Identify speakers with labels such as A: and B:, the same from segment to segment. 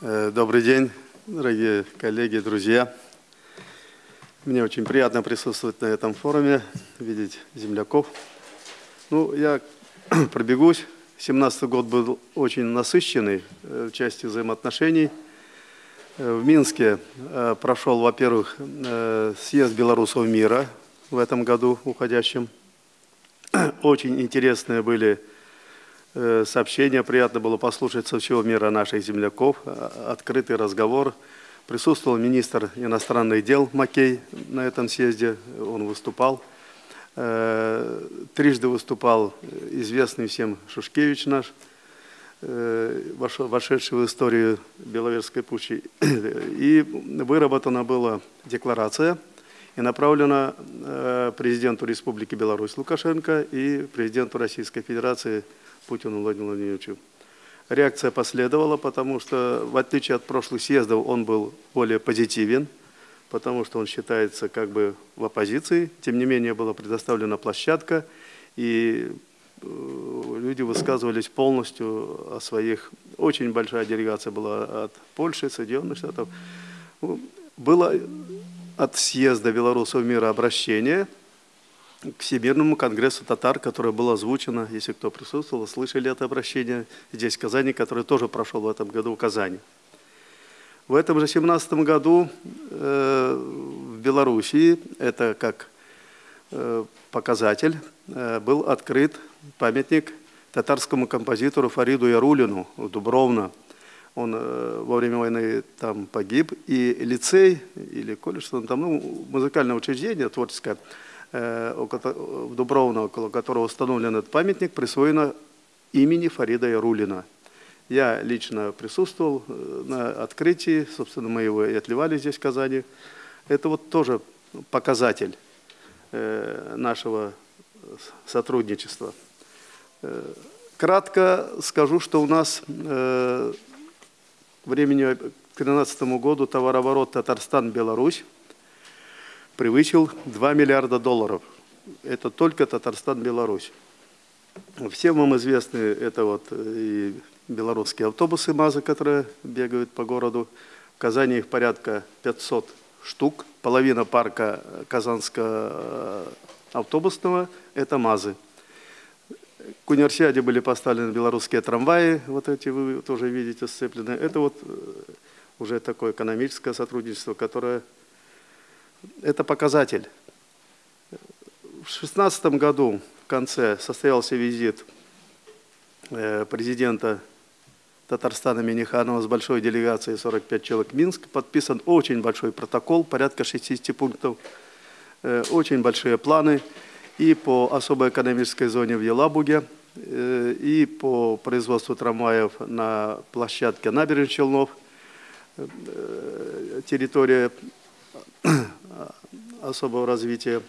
A: Э, добрый день, дорогие коллеги, друзья. Мне очень приятно присутствовать на этом форуме, видеть земляков. Ну, я пробегусь. 17 год был очень насыщенный э, в части взаимоотношений. Э, в Минске прошел, во-первых, съезд белорусов мира в этом году уходящем. Очень интересные были Э, сообщения. Приятно было послушать со всего мира наших земляков. А, открытый разговор. Присутствовал министр иностранных дел Макей на этом съезде. Он выступал. Э, трижды выступал известный всем Шушкевич наш, э, вошедший в историю Беловежской пущи. И выработана была декларация и направлена президенту Республики Беларусь Лукашенко и президенту Российской Федерации Путину Владимиру Владимировичу. Реакция последовала, потому что, в отличие от прошлых съездов, он был более позитивен, потому что он считается как бы в оппозиции. Тем не менее, была предоставлена площадка, и э, люди высказывались полностью о своих... Очень большая делегация была от Польши, Соединенных Штатов. Было от съезда белорусов мира обращение – к Всемирному конгрессу татар, которое было озвучено, если кто присутствовал, слышали это обращение здесь, в Казани, которое тоже прошел в этом году в Казани. В этом же 17 году э, в Белоруссии, это как э, показатель, э, был открыт памятник татарскому композитору Фариду Ярулину в Дубровно. Он э, во время войны там погиб, и лицей или колледж, там, ну, музыкальное учреждение творческое – Э, в Дубровно, около которого установлен этот памятник, присвоено имени Фарида Ярулина. Я лично присутствовал э, на открытии, собственно, мы его и отливали здесь, в Казани. Это вот тоже показатель э, нашего сотрудничества. Кратко скажу, что у нас времени к 2013 году товарооборот Татарстан-Беларусь превысил 2 миллиарда долларов. Это только Татарстан, Беларусь. Всем вам известны это вот и белорусские автобусы МАЗы, которые бегают по городу. В Казани их порядка 500 штук. Половина парка казанского э, автобусного – это МАЗы. К универсиаде были поставлены белорусские трамваи, вот эти вы тоже видите сцепленные. Это вот э, уже такое экономическое сотрудничество, которое это показатель. В 2016 году в конце состоялся визит э, президента Татарстана Миниханова с большой делегацией 45 человек Минск. Подписан очень большой протокол, порядка 60 пунктов, э, очень большие планы и по особой экономической зоне в Елабуге, э, и по производству трамваев на площадке набережных Челнов, территория особого развития.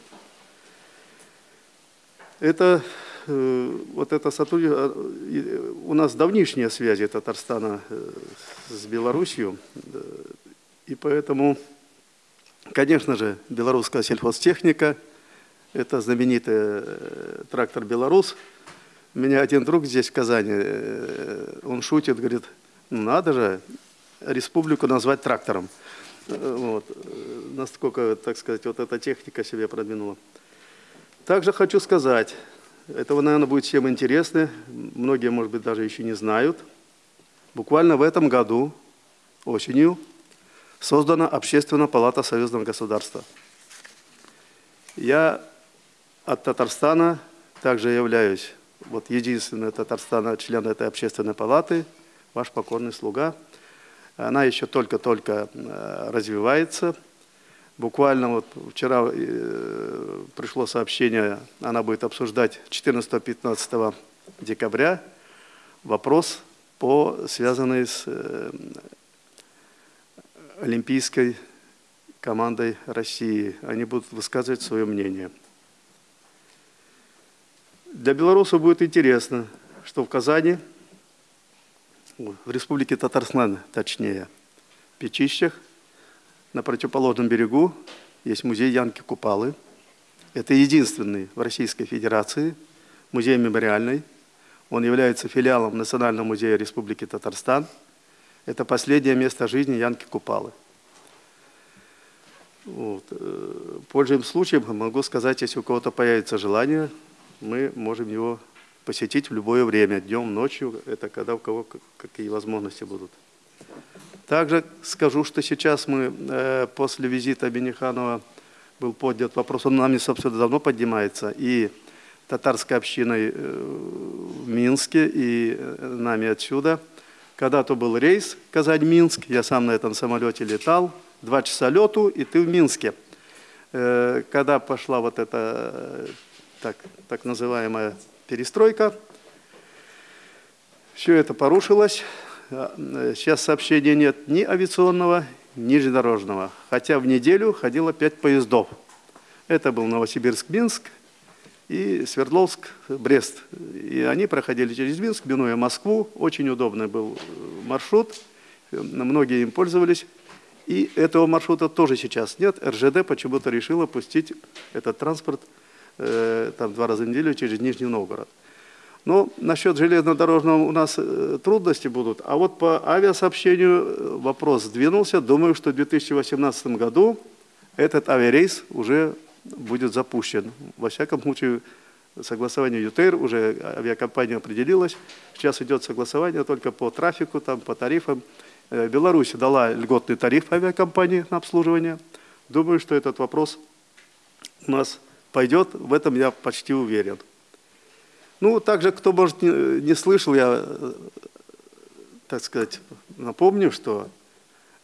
A: Это э, вот это сотрудничество, э, у нас давнишние связи Татарстана э, с Белоруссией, и поэтому, конечно же, белорусская сельхозтехника, это знаменитый трактор «Беларус». У меня один друг здесь, в Казани, он шутит, говорит, надо же республику назвать трактором. Вот. Насколько, так сказать, вот эта техника себя продвинула. Также хочу сказать, этого, наверное, будет всем интересно, многие, может быть, даже еще не знают. Буквально в этом году, осенью, создана Общественная палата Союзного государства. Я от Татарстана также являюсь вот единственный Татарстана член этой общественной палаты, ваш покорный слуга – она еще только-только э, развивается. Буквально вот вчера э, пришло сообщение, она будет обсуждать 14-15 декабря вопрос, по, связанный с э, олимпийской командой России. Они будут высказывать свое мнение. Для белорусов будет интересно, что в Казани в республике Татарстан, точнее, в Печищах, на противоположном берегу есть музей Янки Купалы. Это единственный в Российской Федерации музей мемориальный. Он является филиалом Национального музея Республики Татарстан. Это последнее место жизни Янки Купалы. Вот. Э, пользуясь случаем, могу сказать, если у кого-то появится желание, мы можем его посетить в любое время, днем, ночью, это когда у кого какие возможности будут. Также скажу, что сейчас мы э, после визита Бениханова был поднят вопрос, он нами, собственно, давно поднимается, и татарской общиной э, в Минске, и э, нами отсюда. Когда-то был рейс Казань-Минск, я сам на этом самолете летал, два часа лету, и ты в Минске. Э, когда пошла вот эта так, так называемая перестройка, все это порушилось. Сейчас сообщения нет ни авиационного, ни железнодорожного. Хотя в неделю ходило пять поездов. Это был Новосибирск-Минск и Свердловск-Брест. И они проходили через Минск, минуя Москву. Очень удобный был маршрут. Многие им пользовались. И этого маршрута тоже сейчас нет. РЖД почему-то решила пустить этот транспорт э, там два раза в неделю через Нижний Новгород. Но насчет железнодорожного у нас э, трудности будут. А вот по авиасообщению э, вопрос сдвинулся. Думаю, что в 2018 году этот авиарейс уже будет запущен. Во всяком случае, согласование ЮТР, уже авиакомпания определилась. Сейчас идет согласование только по трафику, там, по тарифам. Э, Беларусь дала льготный тариф авиакомпании на обслуживание. Думаю, что этот вопрос у нас пойдет, в этом я почти уверен. Ну, также, кто, может, не, слышал, я, так сказать, напомню, что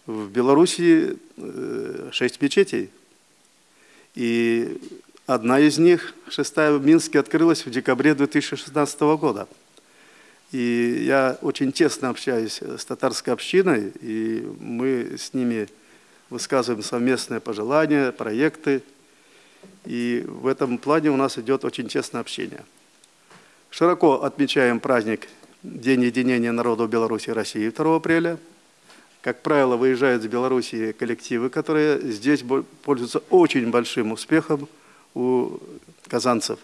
A: в Беларуси э, шесть мечетей, и одна из них, шестая в Минске, открылась в декабре 2016 года – и я очень тесно общаюсь с татарской общиной, и мы с ними высказываем совместные пожелания, проекты. И в этом плане у нас идет очень тесное общение. Широко отмечаем праздник День единения народов Беларуси и России 2 апреля. Как правило, выезжают из Беларуси коллективы, которые здесь пользуются очень большим успехом у казанцев.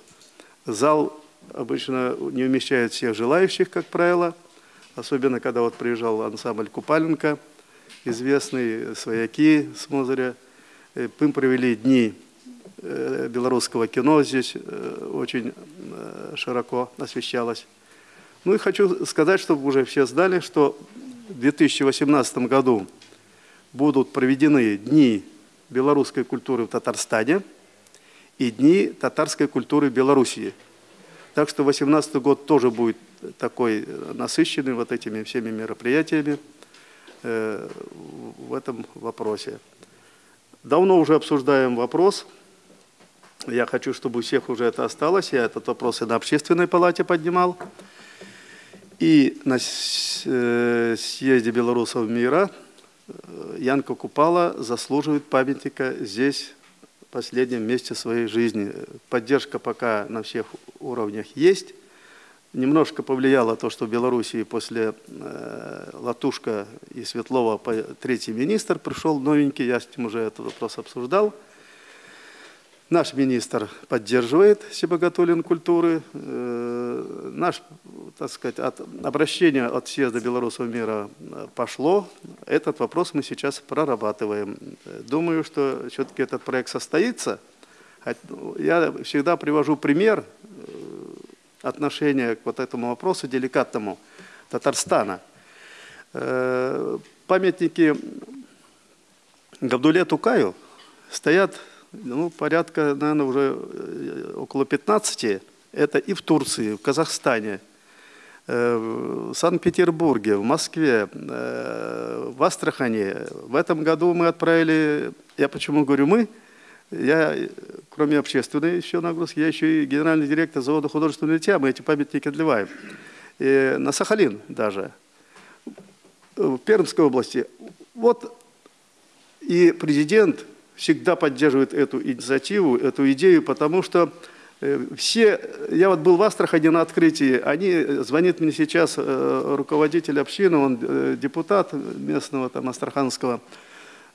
A: Зал обычно не умещает всех желающих, как правило, особенно когда вот приезжал ансамбль Купаленко, известный, свояки с Мозыря. Э, мы провели дни белорусского кино здесь э, очень широко освещалось. Ну и хочу сказать, чтобы уже все знали, что в 2018 году будут проведены дни белорусской культуры в Татарстане и дни татарской культуры в Белоруссии – так что 2018 год тоже будет такой насыщенный вот этими всеми мероприятиями э, в этом вопросе. Давно уже обсуждаем вопрос. Я хочу, чтобы у всех уже это осталось. Я этот вопрос и на общественной палате поднимал. И на э, съезде белорусов мира э, Янка Купала заслуживает памятника здесь, последнем месте своей жизни. Поддержка пока на всех уровнях есть. Немножко повлияло то, что в Белоруссии после э, Латушка и Светлова третий министр пришел новенький, я с ним уже этот вопрос обсуждал. Наш министр поддерживает Себогатулин культуры. Э, наш, так сказать, от, обращение от съезда белорусов мира э, пошло. Этот вопрос мы сейчас прорабатываем. Думаю, что все-таки этот проект состоится. Я всегда привожу пример э, отношения к вот этому вопросу деликатному Татарстана. Памятники Габдуле Тукаю стоят ну, порядка, наверное, уже э, около 15. Это и в Турции, в Казахстане, э, в Санкт-Петербурге, в Москве, э, в Астрахане. В этом году мы отправили, я почему говорю мы, я, кроме общественной еще нагрузки, я еще и генеральный директор завода художественного литья, мы эти памятники отливаем. И на Сахалин даже, в Пермской области. Вот и президент всегда поддерживает эту инициативу, эту идею, потому что э, все, я вот был в Астрахани на открытии, они, э, звонит мне сейчас э, руководитель общины, он депутат местного там астраханского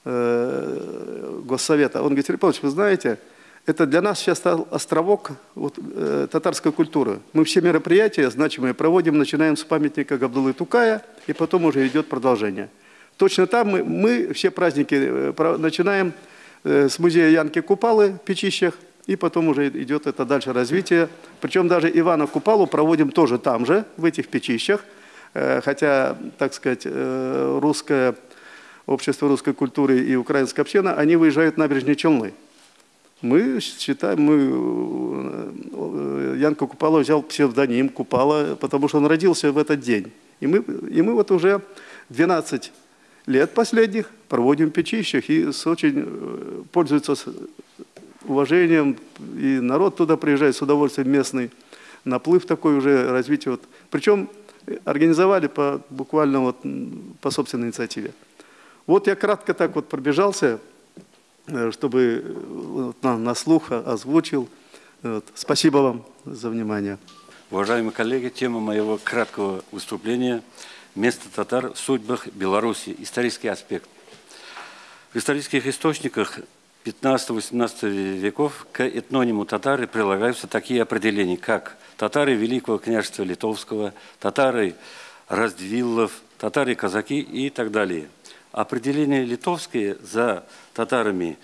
A: госсовета, он говорит, Павлович, вы знаете, это для нас сейчас островок вот, э, татарской культуры. Мы все мероприятия значимые проводим, начинаем с памятника Габдулы Тукая, и потом уже идет продолжение. Точно там мы, мы все праздники начинаем с музея Янки Купалы в Печищах, и потом уже идет это дальше развитие. Причем даже Ивана Купалу проводим тоже там же, в этих Печищах, э, хотя, так сказать, э, русское общество русской культуры и украинская община, они выезжают на набережные Челны. Мы считаем, мы, э, Янка Купала взял псевдоним Купала, потому что он родился в этот день. И мы, и мы вот уже 12 лет последних проводим в Печищах и очень э, пользуются уважением, и народ туда приезжает с удовольствием местный, наплыв такой уже, развитие. Вот. Причем организовали по, буквально вот по собственной инициативе. Вот я кратко так вот пробежался, э, чтобы вот, на, на слух озвучил. Вот. Спасибо вам за внимание.
B: Уважаемые коллеги, тема моего краткого выступления – место татар в судьбах Беларуси, исторический аспект. В исторических источниках 15-18 веков к этнониму татары прилагаются такие определения, как татары Великого княжества Литовского, татары Раздвиллов, татары-казаки и так далее. Определение литовское за татарами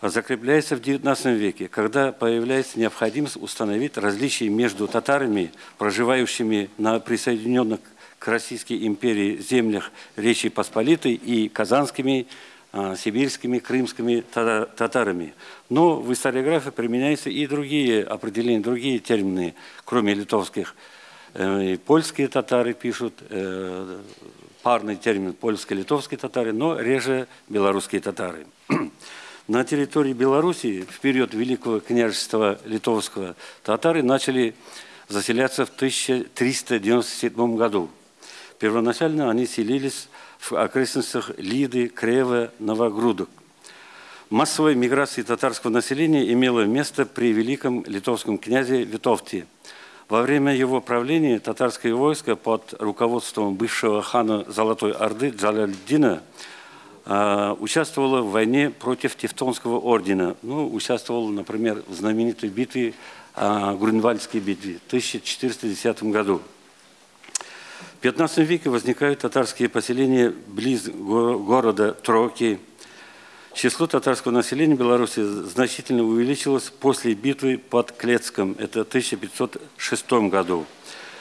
B: закрепляется в XIX веке, когда появляется необходимость установить различия между татарами, проживающими на присоединенных Российской империи землях Речи Посполитой и казанскими, а, сибирскими, крымскими татарами. Но в историографии применяются и другие определения, другие термины, кроме литовских. Э, и польские татары пишут, э, парный термин польско-литовские татары, но реже белорусские татары. На территории Белоруссии в период Великого княжества Литовского татары начали заселяться в 1397 году. Первоначально они селились в окрестностях Лиды, Крева, Новогрудок. Массовая миграция татарского населения имела место при великом литовском князе Витовте. Во время его правления татарское войско под руководством бывшего хана Золотой Орды Джалальдина а, участвовало в войне против Тевтонского ордена. Ну, участвовал, например, в знаменитой битве, а, Грюнвальдской битве в 1410 году. В XV веке возникают татарские поселения близ города Троки. Число татарского населения Беларуси значительно увеличилось после битвы под Клецком, это в 1506 году.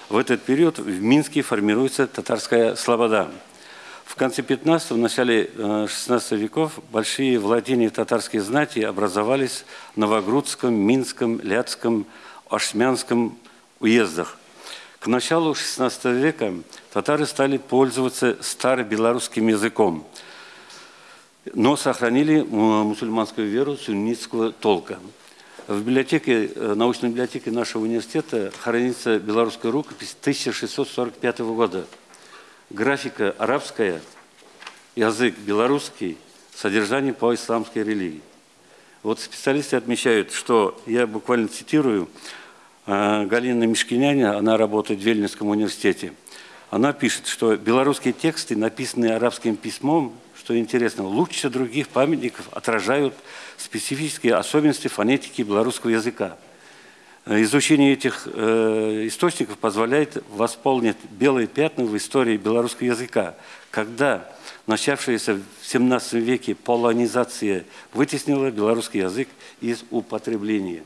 B: В этот период в Минске формируется татарская слобода. В конце 15 начале 16 э, веков большие владения татарской знати образовались в Новогрудском, Минском, Ляцком, Ашмянском уездах. К началу XVI века татары стали пользоваться старобелорусским языком, но сохранили мусульманскую веру суннитского толка. В библиотеке, э, научной библиотеке нашего университета хранится белорусская рукопись 1645 года. Графика арабская, язык белорусский, содержание по исламской религии. Вот специалисты отмечают, что, я буквально цитирую, Галина Мишкиняня, она работает в Вельнинском университете, она пишет, что белорусские тексты, написанные арабским письмом, что интересно, лучше других памятников отражают специфические особенности фонетики белорусского языка. Изучение этих э, источников позволяет восполнить белые пятна в истории белорусского языка, когда начавшаяся в XVII веке полонизация вытеснила белорусский язык из употребления.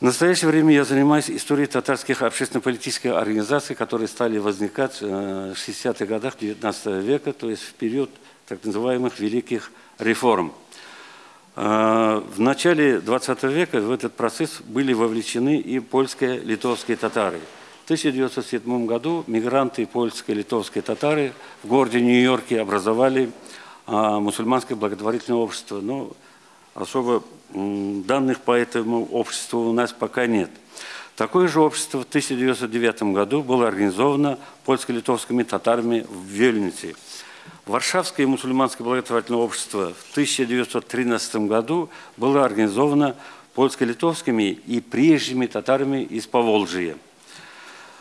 B: В настоящее время я занимаюсь историей татарских общественно-политических организаций, которые стали возникать в 60-х годах XIX века, то есть в период так называемых великих реформ. В начале XX века в этот процесс были вовлечены и польские, литовские татары. В 1907 году мигранты польские, литовские татары в городе Нью-Йорке образовали мусульманское благотворительное общество. Но особо данных по этому обществу у нас пока нет. Такое же общество в 1909 году было организовано польско-литовскими татарами в Вельнюсе. Варшавское мусульманское благотворительное общество в 1913 году было организовано польско-литовскими и прежними татарами из Поволжья.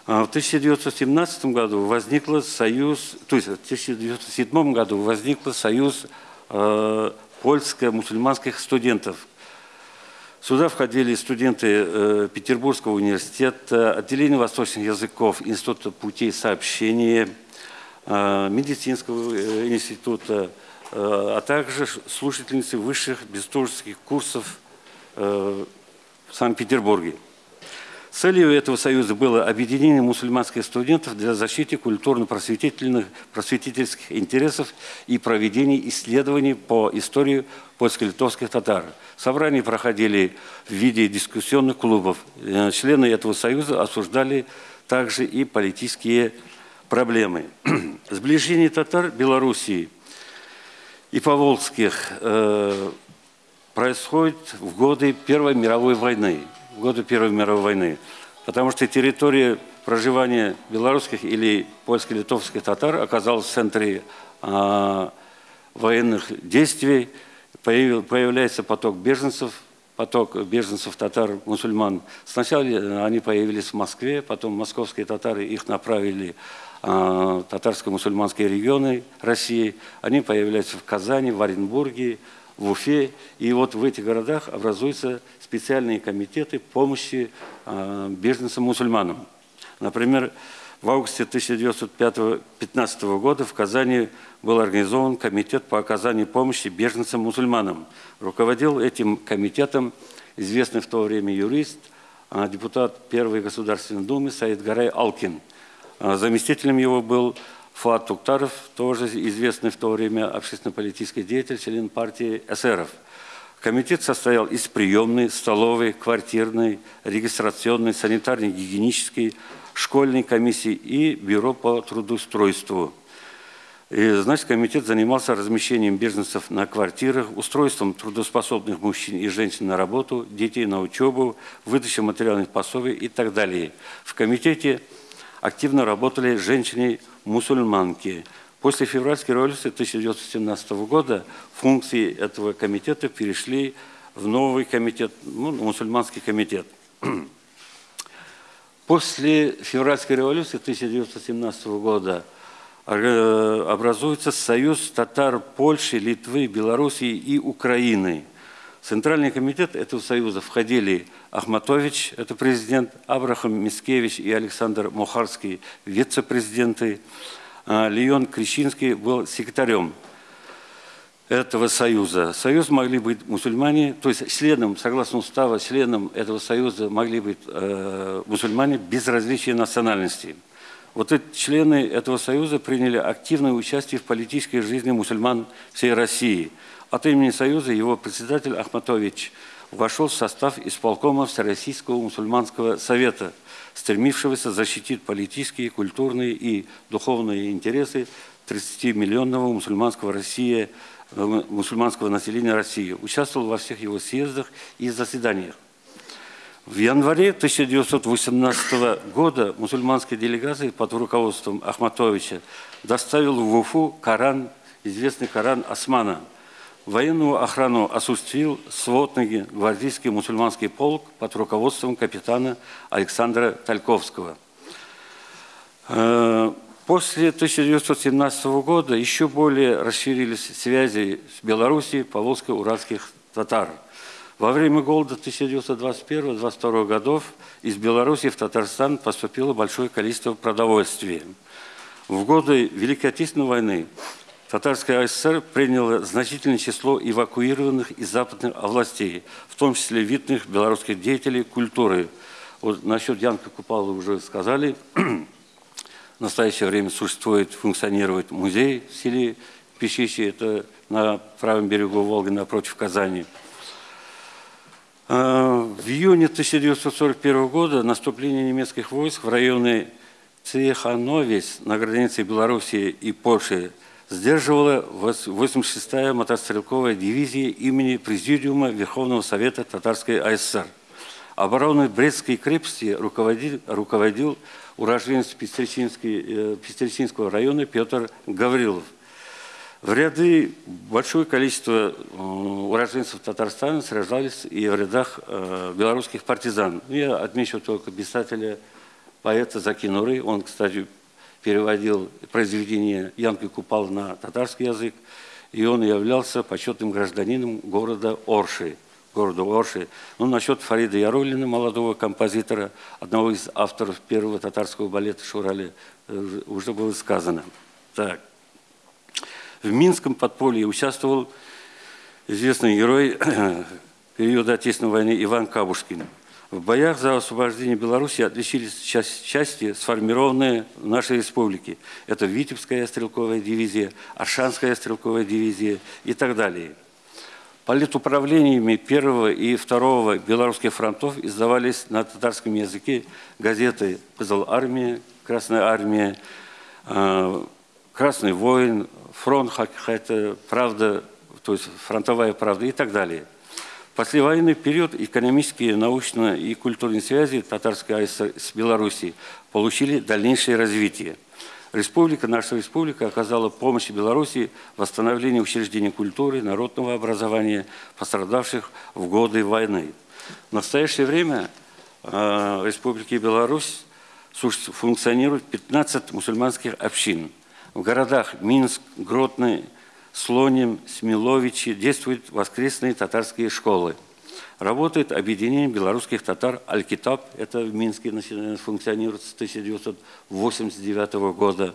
B: А в 1917 году возникла союз, то есть в 1907 году возникла союз э, польско-мусульманских студентов. Сюда входили студенты э, Петербургского университета, отделения восточных языков, Института путей сообщения, э, медицинского э, института, а также слушательницы высших бестужских курсов в Санкт-Петербурге. Целью этого союза было объединение мусульманских студентов для защиты культурно-просветительных просветительских интересов и проведения исследований по истории польско-литовских татар. Собрания проходили в виде дискуссионных клубов. Э, члены этого союза осуждали также и политические проблемы. Сближение татар Белоруссии и поволжских э, происходит в годы Первой мировой войны в годы Первой мировой войны. Потому что территория проживания белорусских или польско-литовских татар оказалась в центре э, военных действий. Появляется поток беженцев, поток беженцев татар, мусульман. Сначала они появились в Москве, потом московские татары их направили в татарско-мусульманские регионы России. Они появляются в Казани, в Оренбурге, в Уфе. И вот в этих городах образуются специальные комитеты помощи э, беженцам-мусульманам. Например, в августе 1915 года в Казани был организован комитет по оказанию помощи беженцам-мусульманам. Руководил этим комитетом известный в то время юрист, а, депутат Первой Государственной Думы Саид Гарай Алкин. А, заместителем его был Фуат Туктаров, тоже известный в то время общественно-политический деятель, член партии эсеров – Комитет состоял из приемной, столовой, квартирной, регистрационной, санитарной, гигиенической, школьной комиссии и бюро по трудоустройству. И, значит, комитет занимался размещением беженцев на квартирах, устройством трудоспособных мужчин и женщин на работу, детей на учебу, выдачей материальных пособий и так далее. В комитете активно работали женщины-мусульманки – После февральской революции 1917 года функции этого комитета перешли в новый комитет, ну, мусульманский комитет. После февральской революции 1917 года э, образуется союз татар Польши, Литвы, Белоруссии и Украины. В Центральный комитет этого союза входили Ахматович, это президент, Абрахам Мискевич и Александр Мухарский, вице-президенты. А, Леон Крещинский был секретарем этого союза. Союз могли быть мусульмане, то есть членом, согласно уставу, членом этого союза могли быть э, мусульмане без различия национальности. Вот эти члены этого союза приняли активное участие в политической жизни мусульман всей России. От имени союза его председатель Ахматович вошел в состав исполкома Всероссийского мусульманского совета – стремившегося защитить политические, культурные и духовные интересы 30-миллионного мусульманского, России, мусульманского населения России. Участвовал во всех его съездах и заседаниях. В январе 1918 года мусульманская делегация под руководством Ахматовича доставила в Уфу Коран, известный Коран Османа – Военную охрану осуществил сводный гвардейский мусульманский полк под руководством капитана Александра Тальковского. После 1917 года еще более расширились связи с Белоруссией поволжско-уральских татар. Во время голода 1921-1922 годов из Беларуси в Татарстан поступило большое количество продовольствия. В годы Великой Отечественной войны Татарская ССР приняла значительное число эвакуированных из западных областей, в том числе видных белорусских деятелей культуры. Вот насчет Янка Купала уже сказали. В настоящее время существует, функционирует музей в селе Пещище, это на правом берегу Волги напротив Казани. А, в июне 1941 года наступление немецких войск в районе Цехановец на границе Белоруссии и Польши сдерживала 86-я мотострелковая дивизия имени Президиума Верховного Совета Татарской АССР. Обороной Брестской крепости руководил, руководил уроженец э, Пестричинского района Петр Гаврилов. В ряды большое количество э, уроженцев Татарстана сражались и в рядах э, белорусских партизан. Я отмечу только писателя, поэта Закинуры. Он, кстати, переводил произведение Янки Купал на татарский язык, и он являлся почетным гражданином города Орши. Города Орши. Ну, насчет Фарида Ярулина, молодого композитора, одного из авторов первого татарского балета «Шурали», э, уже было сказано. Так. В Минском подполье участвовал известный герой периода Отечественной войны Иван Кабушкин. В боях за освобождение Беларуси отличились части, сформированные в нашей республике. Это Витебская стрелковая дивизия, Аршанская стрелковая дивизия и так далее. Политуправлениями первого и второго белорусских фронтов издавались на татарском языке газеты «Кызыл армия», «Красная армия», э, «Красный воин», «Фронт Хакхайта», «Правда», то есть «Фронтовая правда» и так далее. В послевоенный период экономические, научные и культурные связи Татарской АСР с Белоруссией получили дальнейшее развитие. Республика, наша республика оказала помощь Беларуси в восстановлении учреждений культуры, народного образования, пострадавших в годы войны. В настоящее время э, в Республике Беларусь функционирует 15 мусульманских общин. В городах Минск, Гродный, Слоним, Смиловичи действуют воскресные татарские школы. Работает объединение белорусских татар «Аль-Китаб», это в Минске функционирует с 1989 года.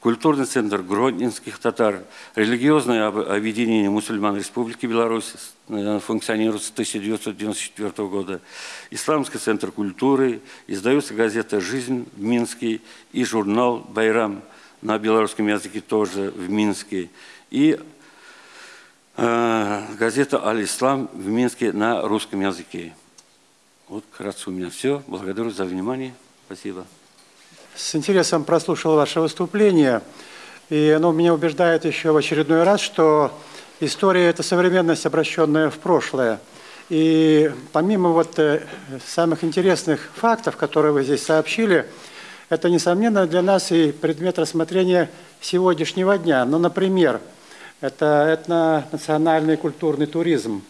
B: Культурный центр Гродненских татар, религиозное объединение мусульман Республики Беларусь функционирует с 1994 года. Исламский центр культуры, издается газета «Жизнь» в Минске. И журнал «Байрам» на белорусском языке тоже в Минске. И э, газета «Аль-Ислам» в Минске на русском языке. Вот вкратце у меня все. Благодарю за внимание. Спасибо.
C: С интересом прослушал ваше выступление. И оно меня убеждает еще в очередной раз, что история – это современность, обращенная в прошлое. И помимо вот э, самых интересных фактов, которые вы здесь сообщили, это, несомненно, для нас и предмет рассмотрения сегодняшнего дня. Ну, например, это этно-национальный культурный туризм.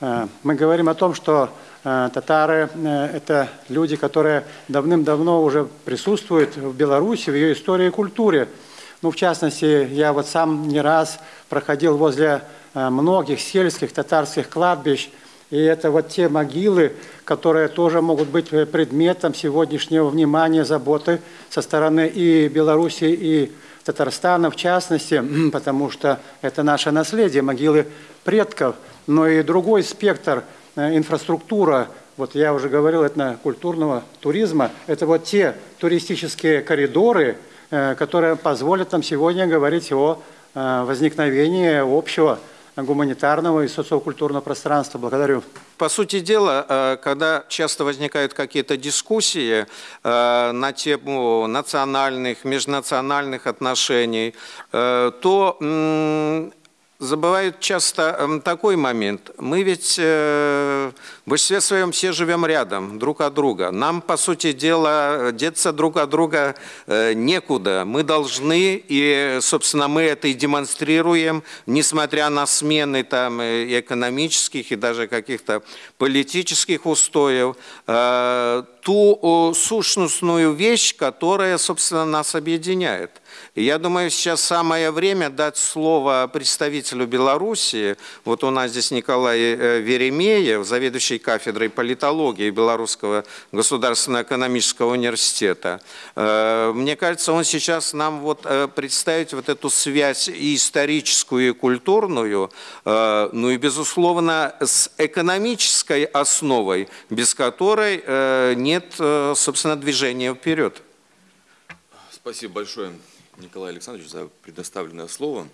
C: Э, мы говорим о том, что э, татары э, – это люди, которые давным-давно уже присутствуют в Беларуси, в ее истории и культуре. Ну, в частности, я вот сам не раз проходил возле многих сельских татарских кладбищ, и это вот те могилы, которые тоже могут быть предметом сегодняшнего внимания, заботы со стороны и Беларуси, и Татарстана в частности, потому что это наше наследие, могилы предков, но и другой спектр, э, инфраструктура, вот я уже говорил, это культурного туризма, это вот те туристические коридоры, э, которые позволят нам сегодня говорить о э, возникновении общего гуманитарного и социокультурного пространства. Благодарю.
D: По сути дела, э, когда часто возникают какие-то дискуссии э, на тему национальных, межнациональных отношений, э, то забывают часто эм, такой момент. Мы ведь э, в большинстве своем все живем рядом, друг от друга. Нам, по сути дела, деться друг от друга э, некуда. Мы должны, и, собственно, мы это и демонстрируем, несмотря на смены там, и экономических, и даже каких-то политических устоев, э, ту сущностную вещь, которая, собственно, нас объединяет – я думаю, сейчас самое время дать слово представителю Беларуси. Вот у нас здесь Николай э, Веремеев, заведующий кафедрой политологии Белорусского государственного экономического университета. Э, мне кажется, он сейчас нам вот э, представит вот эту связь и историческую, и культурную, ну и, безусловно, с экономической основой, без которой нет, собственно, движения вперед.
E: Спасибо большое. Николай Александрович, за предоставленное слово.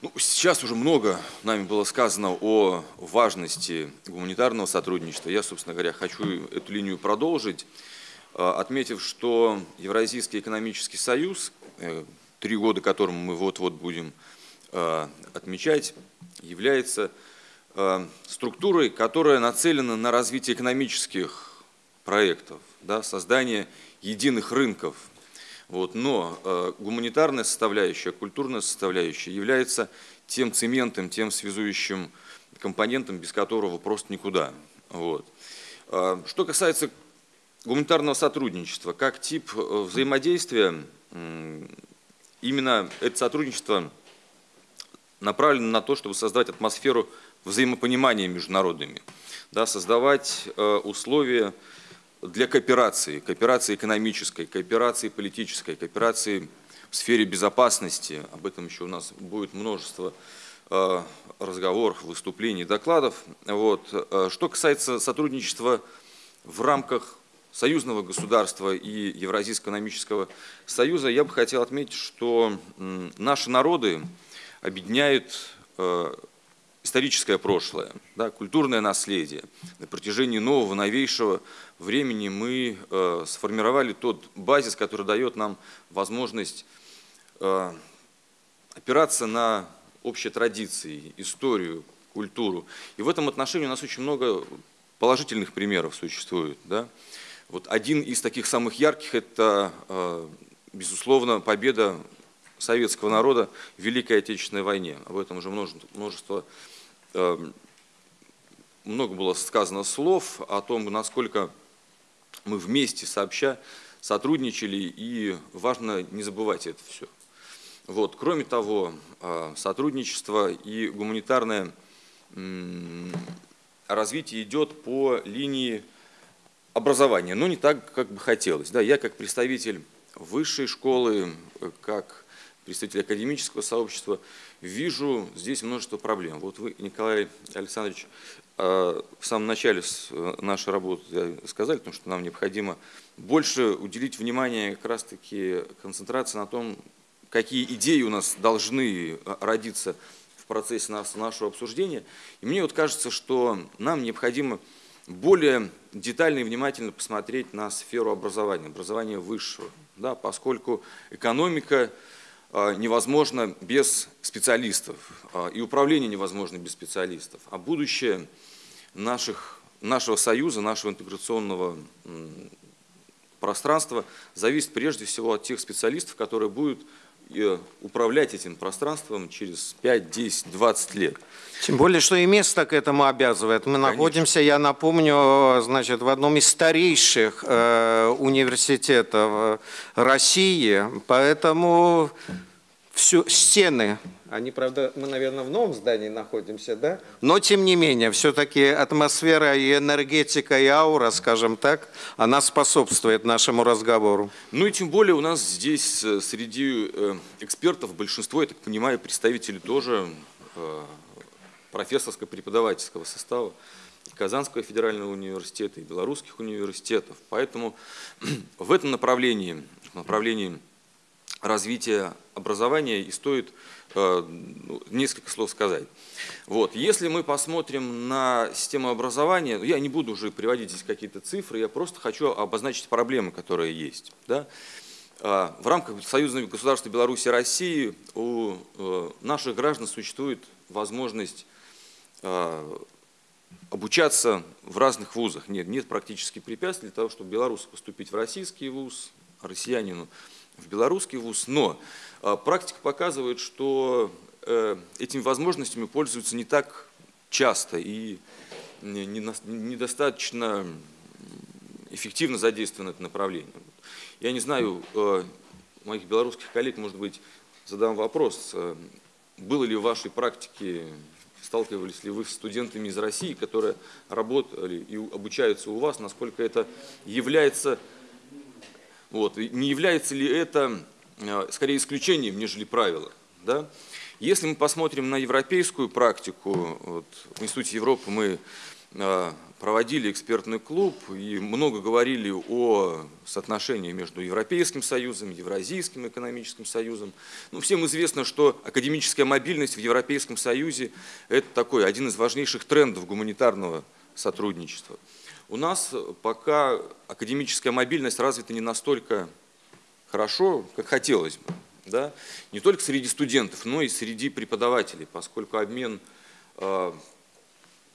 E: Ну, сейчас уже много нами было сказано о важности гуманитарного сотрудничества. Я, собственно говоря, хочу эту линию продолжить, э, отметив, что Евразийский экономический союз, э, три года которому мы вот-вот будем э, отмечать, является структурой, которая нацелена на развитие экономических проектов, да, создание единых рынков – вот, но э, гуманитарная составляющая, культурная составляющая является тем цементом, тем связующим компонентом, без которого просто никуда. Вот. Э, что касается гуманитарного сотрудничества, как тип э, взаимодействия, э, именно это сотрудничество направлено на то, чтобы создать атмосферу взаимопонимания между народами, да, создавать условия для кооперации, кооперации экономической, кооперации политической, кооперации в сфере безопасности. Об этом еще у нас будет множество разговоров, выступлений, докладов. Вот. Что касается сотрудничества в рамках союзного государства и Евразийского экономического союза, я бы хотел отметить, что наши народы объединяют э, историческое прошлое, да, культурное наследие. На протяжении нового, новейшего времени мы э, сформировали тот базис, который дает нам возможность э, опираться на общие традиции, историю, культуру. И в этом отношении у нас очень много положительных примеров существует. Да? Вот один из таких самых ярких – это, э, безусловно, победа советского народа в Великой Отечественной войне. Об этом уже множество, множество много было сказано слов о том, насколько мы вместе сообща сотрудничали, и важно не забывать это все. Вот. Кроме того, э, сотрудничество и гуманитарное развитие идет по линии образования, но не так, как бы хотелось. Да, я как представитель высшей школы, как представитель академического сообщества, вижу здесь множество проблем. Вот вы, Николай Александрович, э, в самом начале э, нашей работы сказали, потому что нам необходимо больше уделить внимание как раз-таки концентрации на том, какие идеи у нас должны э, родиться в процессе нашего обсуждения. И мне вот кажется, что нам необходимо более детально и внимательно посмотреть на сферу образования, образования высшего, да, поскольку экономика а, невозможна без специалистов, а, и управление невозможно без специалистов, а будущее наших, нашего союза, нашего интеграционного пространства зависит прежде всего от тех специалистов, которые будут управлять этим пространством через 5, 10, 20 лет.
D: Тем более, что и место к этому обязывает. Мы Конечно. находимся, я напомню, значит, в одном из старейших э, университетов России, поэтому всю стены они, правда, мы, наверное, в новом здании находимся, да? Но, тем не менее, все-таки атмосфера и энергетика, и аура, скажем так, она способствует нашему разговору.
E: Ну и тем более у нас здесь э, среди э, экспертов большинство, я так понимаю, представители тоже э, профессорско-преподавательского состава. Казанского федерального университета и белорусских университетов. Поэтому в этом направлении, в направлении развития образования и стоит Э, ну, несколько слов сказать. Вот. Если мы посмотрим на систему образования, ну, я не буду уже приводить здесь какие-то цифры, я просто хочу обозначить проблемы, которые есть. Да? Э, в рамках союзного государства Беларуси и России у э, наших граждан существует возможность обучаться в разных вузах. Нет, нет практически препятствий для того, чтобы белорусу поступить в российский вуз, а россиянину в белорусский вуз. Но а, практика показывает, что э, этими возможностями пользуются не так часто и недостаточно эффективно задействовано это направление. Я не знаю, э, моих белорусских коллег, может быть, задам вопрос. Э, было ли в вашей практике, сталкивались ли вы с студентами из России, которые работали и обучаются у вас, насколько это является, вот, не является ли это Э, скорее исключением, нежели правило. Да? Если мы посмотрим на европейскую практику, вот, в Институте Европы мы э, проводили экспертный клуб и много говорили о соотношении между Европейским Союзом, Евразийским экономическим союзом. Ну, всем известно, что академическая мобильность в Европейском Союзе – это такой один из важнейших трендов гуманитарного сотрудничества. У нас пока академическая мобильность развита не настолько хорошо, как хотелось бы. Да? Не только среди студентов, но и среди преподавателей, поскольку обмен э,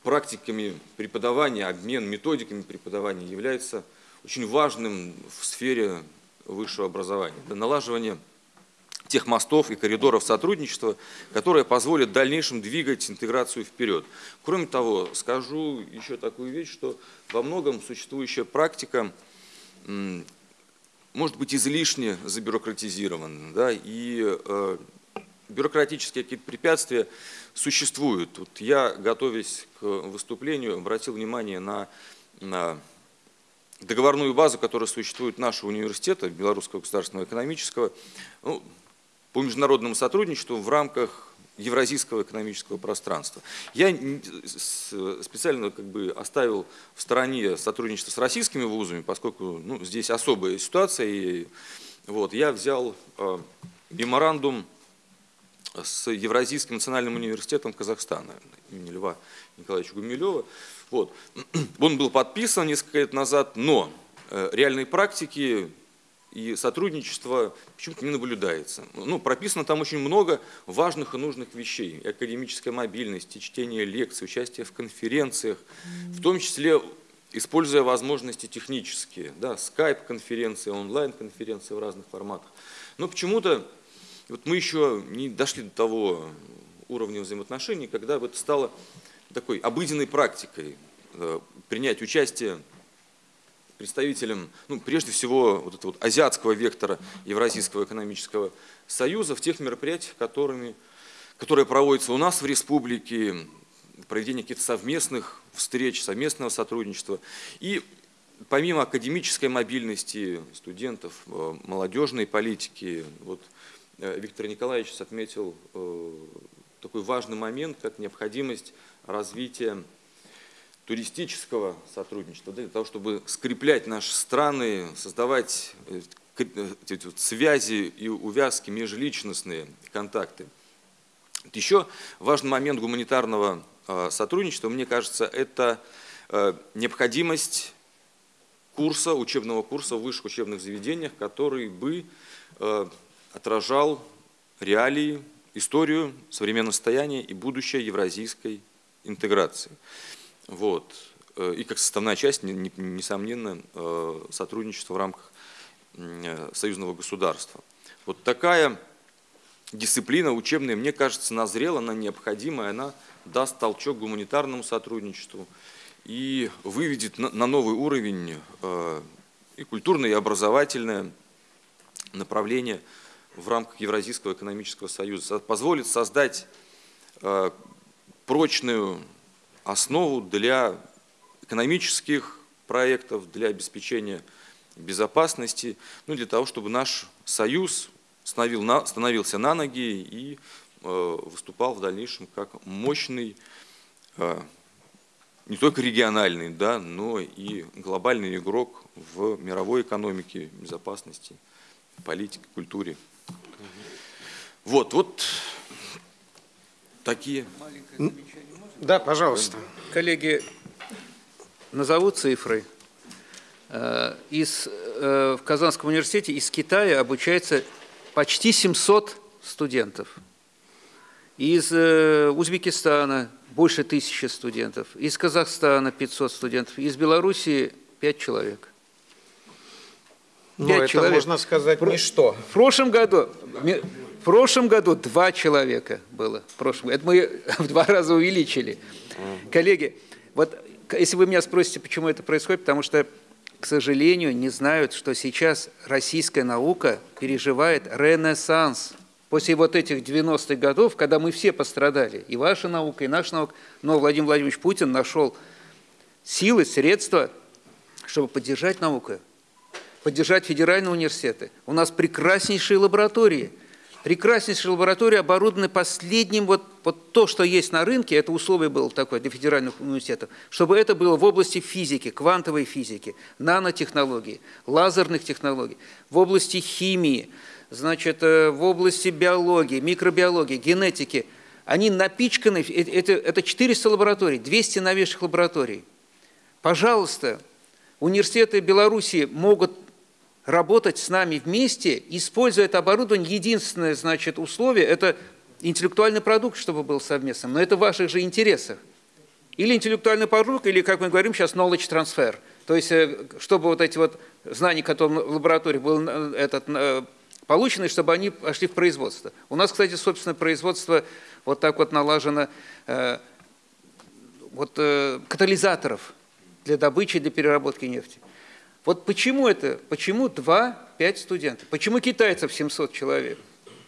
E: практиками преподавания, обмен методиками преподавания является очень важным в сфере высшего образования. Да, налаживание тех мостов и коридоров сотрудничества, которые позволят в дальнейшем двигать интеграцию вперед. Кроме того, скажу еще такую вещь, что во многом существующая практика может быть излишне забюрократизирован, да, и э, бюрократические какие-то препятствия существуют. Вот я, готовясь к выступлению, обратил внимание на, на договорную базу, которая существует нашего университета, Белорусского государственного экономического, ну, по международному сотрудничеству в рамках евразийского экономического пространства. Я специально как бы оставил в стороне сотрудничество с российскими вузами, поскольку ну, здесь особая ситуация. И, вот, я взял э, меморандум с Евразийским национальным университетом Казахстана имени Льва Николаевича Гумилева. Вот. Он был подписан несколько лет назад, но э, реальной практики и сотрудничество почему-то не наблюдается. Ну, прописано там очень много важных и нужных вещей. академическая мобильность, чтение лекций, участие в конференциях, в том числе используя возможности технические, да, скайп-конференции, онлайн-конференции в разных форматах. Но почему-то вот мы еще не дошли до того уровня взаимоотношений, когда это стало такой обыденной практикой э, принять участие представителям, ну, прежде всего, вот этого вот азиатского вектора Евразийского экономического союза в тех мероприятиях, которыми, которые проводятся у нас в республике, проведение каких-то совместных встреч, совместного сотрудничества. И помимо академической мобильности студентов, э, молодежной политики, вот э, Виктор Николаевич отметил э, такой важный момент, как необходимость развития туристического сотрудничества, для того, чтобы скреплять наши страны, создавать э, э, связи и увязки, межличностные контакты. Еще важный момент гуманитарного э, сотрудничества, мне кажется, это необходимость курса, учебного курса в высших учебных заведениях, который бы отражал реалии, историю, современное состояние и будущее евразийской интеграции. Вот. Э, и как составная часть, несомненно, э, сотрудничество в рамках э, союзного государства. Вот такая дисциплина учебная, мне кажется, назрела, она необходимая, она даст толчок гуманитарному сотрудничеству и выведет на новый уровень и культурное, и образовательное направление в рамках Евразийского экономического союза. Позволит создать прочную основу для экономических проектов, для обеспечения безопасности, ну, для того, чтобы наш союз становился на ноги и э, выступал в дальнейшем как мощный, э, не только региональный, да, но и глобальный игрок в мировой экономике, безопасности, политике, культуре. Вот, вот такие.
D: Да, пожалуйста.
F: Коллеги, назову цифры. Э, из, э, в Казанском университете из Китая обучается почти 700 студентов. Из э, Узбекистана больше тысячи студентов. Из Казахстана 500 студентов. Из Белоруссии 5 человек.
D: Ну, это человек. можно сказать Про... ничто.
F: В прошлом году в прошлом году два человека было. В прошлом. Это мы в два раза увеличили. Коллеги, вот если вы меня спросите, почему это происходит, потому что, к сожалению, не знают, что сейчас российская наука переживает ренессанс. После вот этих 90-х годов, когда мы все пострадали, и ваша наука, и наша наука, но Владимир Владимирович Путин нашел силы, средства, чтобы поддержать науку, поддержать федеральные университеты. У нас прекраснейшие лаборатории – прекраснейшие лаборатории оборудованы последним, вот, вот то, что есть на рынке, это условие было такое для федеральных университетов, чтобы это было в области физики, квантовой физики, нанотехнологий, лазерных технологий, в области химии, значит, э, в области биологии, микробиологии, генетики. Они напичканы, э, это, это 400 лабораторий, 200 новейших лабораторий. Пожалуйста, университеты Беларуси могут работать с нами вместе, используя это оборудование. Единственное, значит, условие – это интеллектуальный продукт, чтобы был совместным, но это в ваших же интересах. Или интеллектуальный продукт, или, как мы говорим сейчас, knowledge transfer. То есть, э, чтобы вот эти вот знания, которые в лаборатории были этот, э, получены, чтобы они пошли в производство. У нас, кстати, собственно, производство вот так вот налажено э, вот, катализаторов для добычи, для переработки нефти. Вот почему это? Почему 2-5 студентов? Почему китайцев 700 человек?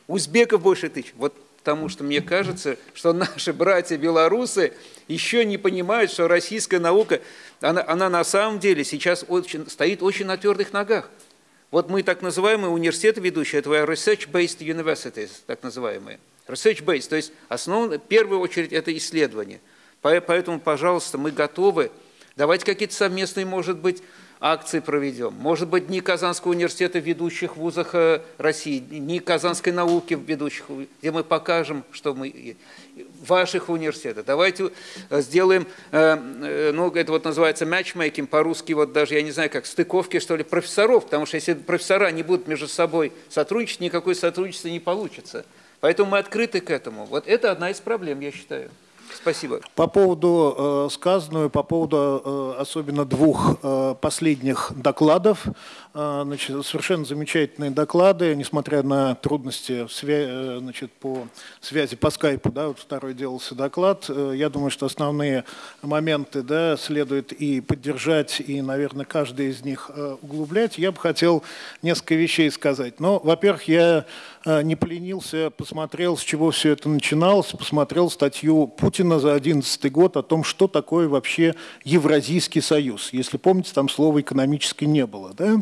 F: Узбеков больше тысяч? Вот потому что мне кажется, что наши братья-белорусы еще не понимают, что российская наука, она, она на самом деле сейчас очень, стоит очень на твердых ногах. Вот мы так называемые университеты ведущие, это research-based universities, так называемые. Research-based, то есть основное, в первую очередь это исследование. Поэтому, пожалуйста, мы готовы. Давайте какие-то совместные, может быть, акции проведем. Может быть, дни Казанского университета в ведущих вузах э, России, дни казанской науки в ведущих, где мы покажем, что мы ваших университетах. Давайте э, сделаем, э, ну, это вот называется матчмейкинг, по-русски вот даже, я не знаю, как стыковки, что ли, профессоров, потому что если профессора не будут между собой сотрудничать, никакое сотрудничество не получится. Поэтому мы открыты к этому. Вот это одна из проблем, я считаю. Спасибо.
G: По поводу э, сказанного, по поводу э, особенно двух э, последних докладов, значит, совершенно замечательные доклады, несмотря на трудности э, значит, по связи по скайпу, да, вот второй делался доклад. Э, я думаю, что основные моменты да, следует и поддержать, и, наверное, каждый из них э, углублять. Я бы хотел несколько вещей сказать. Но, во-первых, я не поленился, посмотрел, с чего все это начиналось, посмотрел статью Путина за 2011 год о том, что такое вообще Евразийский союз. Если помните, там слова «экономический» не было. Да?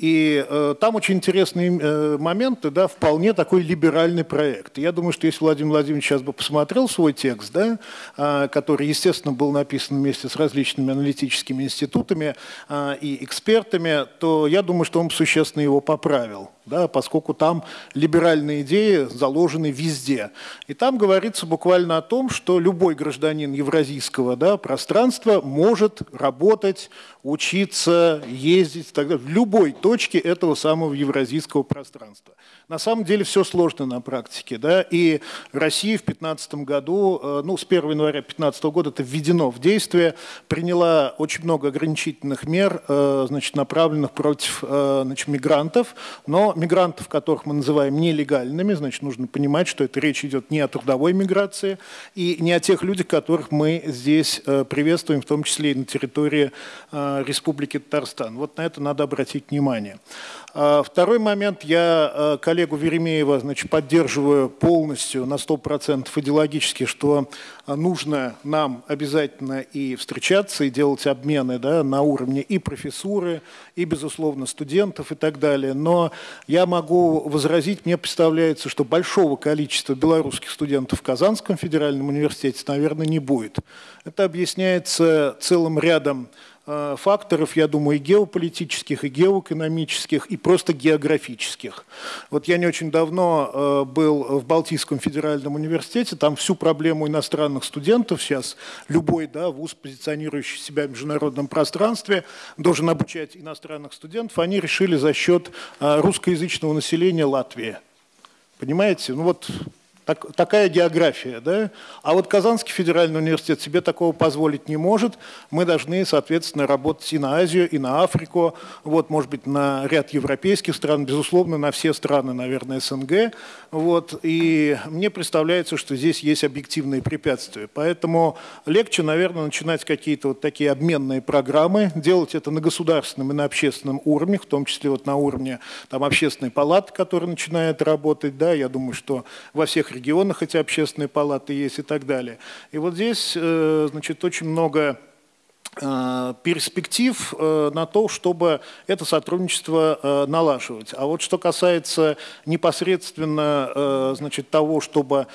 G: И э, там очень интересные э, моменты, да, вполне такой либеральный проект. Я думаю, что если Владимир Владимирович сейчас бы посмотрел свой текст, да, э, который, естественно, был написан вместе с различными аналитическими институтами э, и экспертами, то я думаю, что он существенно его поправил, да, поскольку там либеральные идеи заложены везде. И там говорится буквально о том, что любой гражданин евразийского да, пространства может работать, учиться, ездить тогда в любой точке этого самого евразийского пространства. На самом деле все сложно на практике. Да? И Россия в 2015 году, э, ну, с 1 января 2015 года это введено в действие, приняла очень много ограничительных мер, э, значит, направленных против э, значит, мигрантов, но мигрантов, которых мы называем нелегальными, значит, нужно понимать, что это речь идет не о трудовой миграции и не о тех людях, которых мы здесь приветствуем, в том числе и на территории Республики Татарстан. Вот на это надо обратить внимание. А, второй момент. Я а, коллегу Веремеева значит, поддерживаю полностью на 100% идеологически, что нужно нам обязательно и встречаться, и делать обмены да, на уровне и профессуры, и, безусловно, студентов и так далее. Но я могу возразить, мне представляется, что большого количества белорусских студентов в Казанском федеральном университете, наверное, не будет. Это объясняется целым рядом факторов, я думаю, и геополитических, и геоэкономических, и просто географических. Вот я не очень давно э, был в Балтийском федеральном университете, там всю проблему иностранных студентов сейчас, любой да, вуз, позиционирующий себя в международном пространстве, должен обучать иностранных студентов, они решили за счет э, русскоязычного населения Латвии. Понимаете? Ну вот так, такая география. Да? А вот Казанский федеральный университет себе такого позволить не может. Мы должны, соответственно, работать и на Азию, и на Африку, вот, может быть, на ряд европейских стран, безусловно, на все страны, наверное, СНГ. Вот. И мне представляется, что здесь есть объективные препятствия. Поэтому легче, наверное, начинать какие-то вот такие обменные программы, делать это на государственном и на общественном уровне, в том числе вот на уровне там, общественной палаты, которая начинает работать. Да? Я думаю, что во всех регионах эти общественные палаты есть и так далее. И вот здесь, э, значит, очень много перспектив э, на то, чтобы это сотрудничество э, налаживать. А вот что касается непосредственно значит, того, чтобы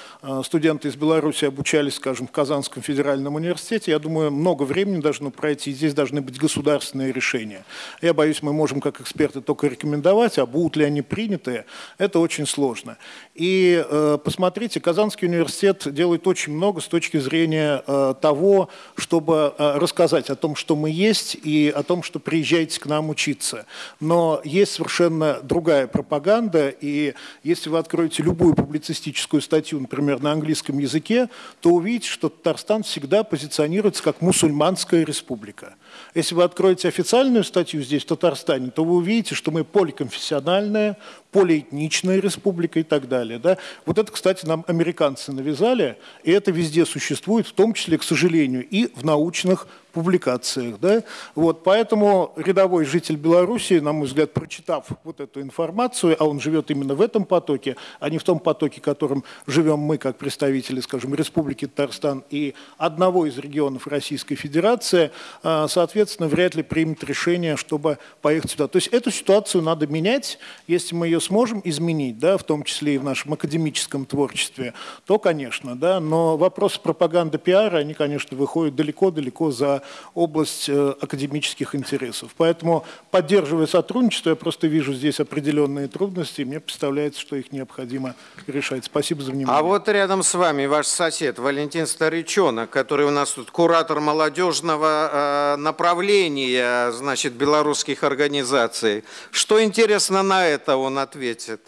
G: студенты из Беларуси обучались, скажем, в Казанском федеральном университете, я думаю, много времени должно пройти, здесь должны быть государственные решения. Я боюсь, мы можем как эксперты только рекомендовать, а будут ли они приняты, это очень сложно. И посмотрите, Казанский университет делает очень много с точки зрения того, чтобы рассказать рассказать о том, что мы есть, и о том, что приезжайте к нам учиться. Но есть совершенно другая пропаганда, и если вы откроете любую публицистическую статью, например, на английском языке, то увидите, что Татарстан всегда позиционируется как мусульманская республика. Если вы откроете официальную статью здесь, в Татарстане, то вы увидите, что мы поликонфессиональная, полиэтничная республика и так далее. Да? Вот это, кстати, нам американцы навязали, и это везде существует, в том числе, к сожалению, и в научных публикациях. Да? Вот, поэтому рядовой житель Беларуси, на мой взгляд, прочитав вот эту информацию, а он живет именно в этом потоке, а не в том потоке, которым живем мы, как представители, скажем, Республики Татарстан и одного из регионов Российской Федерации, а, соответственно, вряд ли примет решение, чтобы поехать сюда. То есть эту ситуацию надо менять, если мы ее сможем изменить, да, в том числе и в нашем академическом творчестве, то, конечно, да, но вопросы пропаганды пиара, они, конечно, выходят далеко-далеко за область э, академических интересов. Поэтому, поддерживая сотрудничество, я просто вижу здесь определенные трудности, и мне представляется, что их необходимо решать. Спасибо за внимание.
D: А вот рядом с вами ваш сосед Валентин Старичонок, который у нас тут куратор молодежного э, направления, значит, белорусских организаций. Что интересно на это он ответит?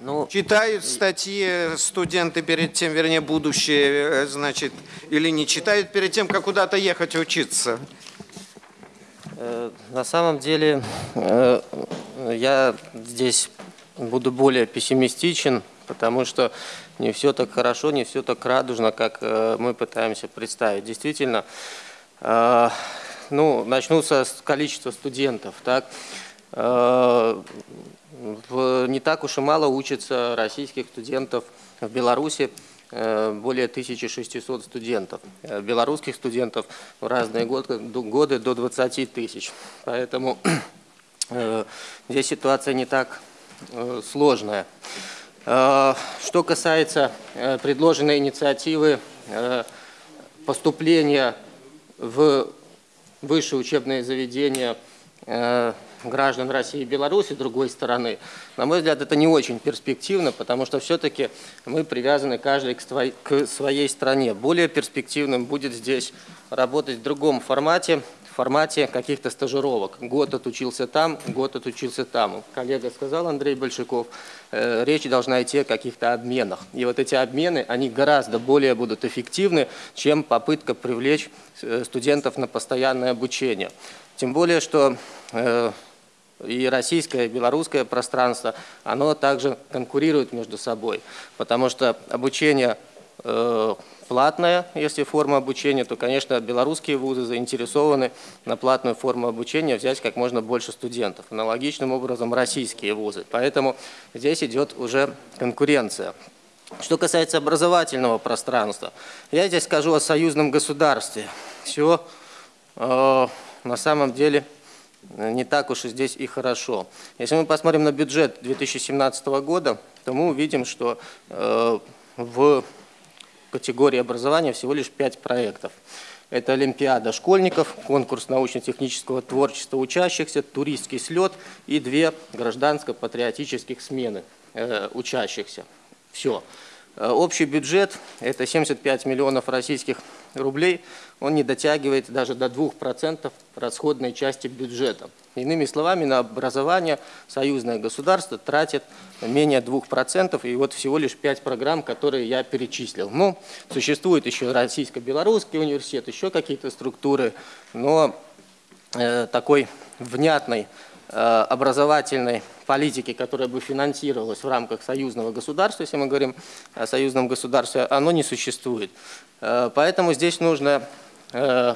D: Ну, читают статьи студенты перед тем, вернее, будущее, э, значит, или не читают перед тем, как куда-то ехать учиться?
H: Э, на самом деле, э, я здесь буду более пессимистичен, потому что не все так хорошо, не все так радужно, как мы пытаемся представить. Действительно, ну, начну с количества студентов. Так? Не так уж и мало учатся российских студентов в Беларуси, э, более 1600 студентов. Э, белорусских студентов в разные годы, до 20 тысяч. Поэтому э, здесь ситуация не так сложная. Что касается предложенной инициативы поступления в высшее учебное заведение граждан России и Беларуси, другой стороны, на мой взгляд, это не очень перспективно, потому что все-таки мы привязаны каждый к своей стране. Более перспективным будет здесь работать в другом формате, в формате каких-то стажировок. Год отучился там, год отучился там. Коллега сказал, Андрей Большаков, э, речь должна идти о каких-то обменах. И вот эти обмены, они гораздо более будут эффективны, чем попытка привлечь э, студентов на постоянное обучение. Тем более, что э, и российское, и белорусское пространство, оно также конкурирует между собой, потому что обучение э, платное, если форма обучения, то, конечно, белорусские вузы заинтересованы на платную форму обучения взять как можно больше студентов. Аналогичным образом российские вузы. Поэтому здесь идет уже конкуренция. Что касается образовательного пространства, я здесь скажу о союзном государстве. Все э, на самом деле не так уж и здесь и хорошо. Если мы посмотрим на бюджет 2017 года, то мы увидим, что э, в категории образования всего лишь 5 проектов. Это Олимпиада школьников, конкурс научно-технического творчества учащихся, туристский слет и две гражданско-патриотических смены э, учащихся. Все. Э, общий бюджет – это 75 миллионов российских рублей. Он не дотягивает даже до 2% расходной части бюджета. Иными словами, на образование союзное государство тратит менее 2%, и вот всего лишь 5 программ, которые я перечислил. Ну, существует еще Российско-Белорусский университет, еще какие-то структуры, но э, такой внятной образовательной политики, которая бы финансировалась в рамках союзного государства, если мы говорим о союзном государстве, оно не существует. Э, поэтому здесь нужно э,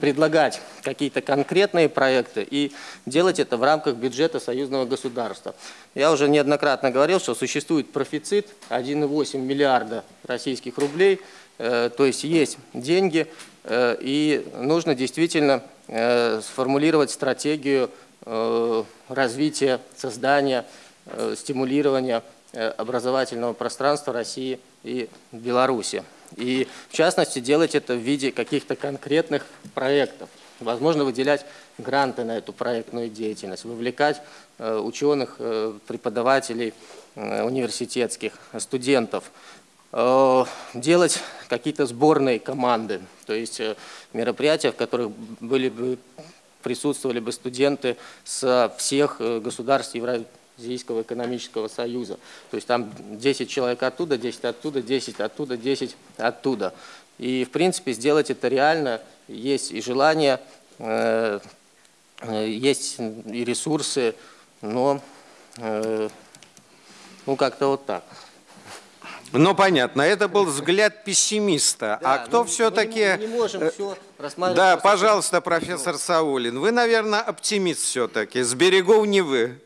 H: предлагать какие-то конкретные проекты и делать это в рамках бюджета союзного государства. Я уже неоднократно говорил, что существует профицит 1,8 миллиарда российских рублей, то есть есть деньги, и нужно действительно сформулировать стратегию Э, развития, создания, э, стимулирования э, образовательного пространства России и Беларуси. И в частности делать это в виде каких-то конкретных проектов. Возможно выделять гранты на эту проектную деятельность, вовлекать ученых, преподавателей университетских, студентов, делать какие-то сборные команды, то есть мероприятия, в которых были бы присутствовали бы студенты с всех э, государств Евразийского экономического союза. То есть там 10 человек оттуда, 10 оттуда, 10 оттуда, 10 оттуда. И в принципе сделать это реально, есть и желание, э, э, есть и ресурсы, но ну как-то вот так.
D: Ну, понятно, это был взгляд пессимиста.
H: Да,
D: а кто
H: ну,
D: все-таки...
H: Мы не, можем все.
D: Да, пожалуйста, профессор Саулин. Вы, наверное, оптимист все-таки. С берегов Невы.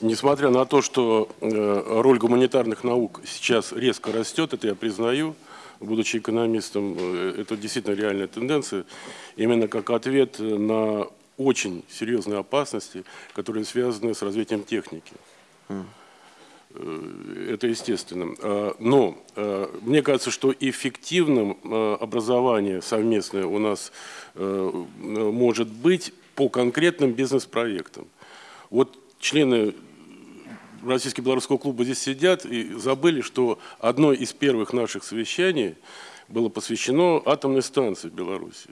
I: Несмотря на то, что э, роль гуманитарных наук сейчас резко растет, это я признаю, будучи экономистом, э, это действительно реальная тенденция, именно как ответ на очень серьезные опасности, которые связаны с развитием техники. Э, Это естественно. А, Но э, мне кажется, что эффективным э, образование совместное у нас э, может быть по конкретным бизнес-проектам. Вот члены Российско-белорусского клуба здесь сидят и забыли, что одно из первых наших совещаний было посвящено атомной станции в Беларуси.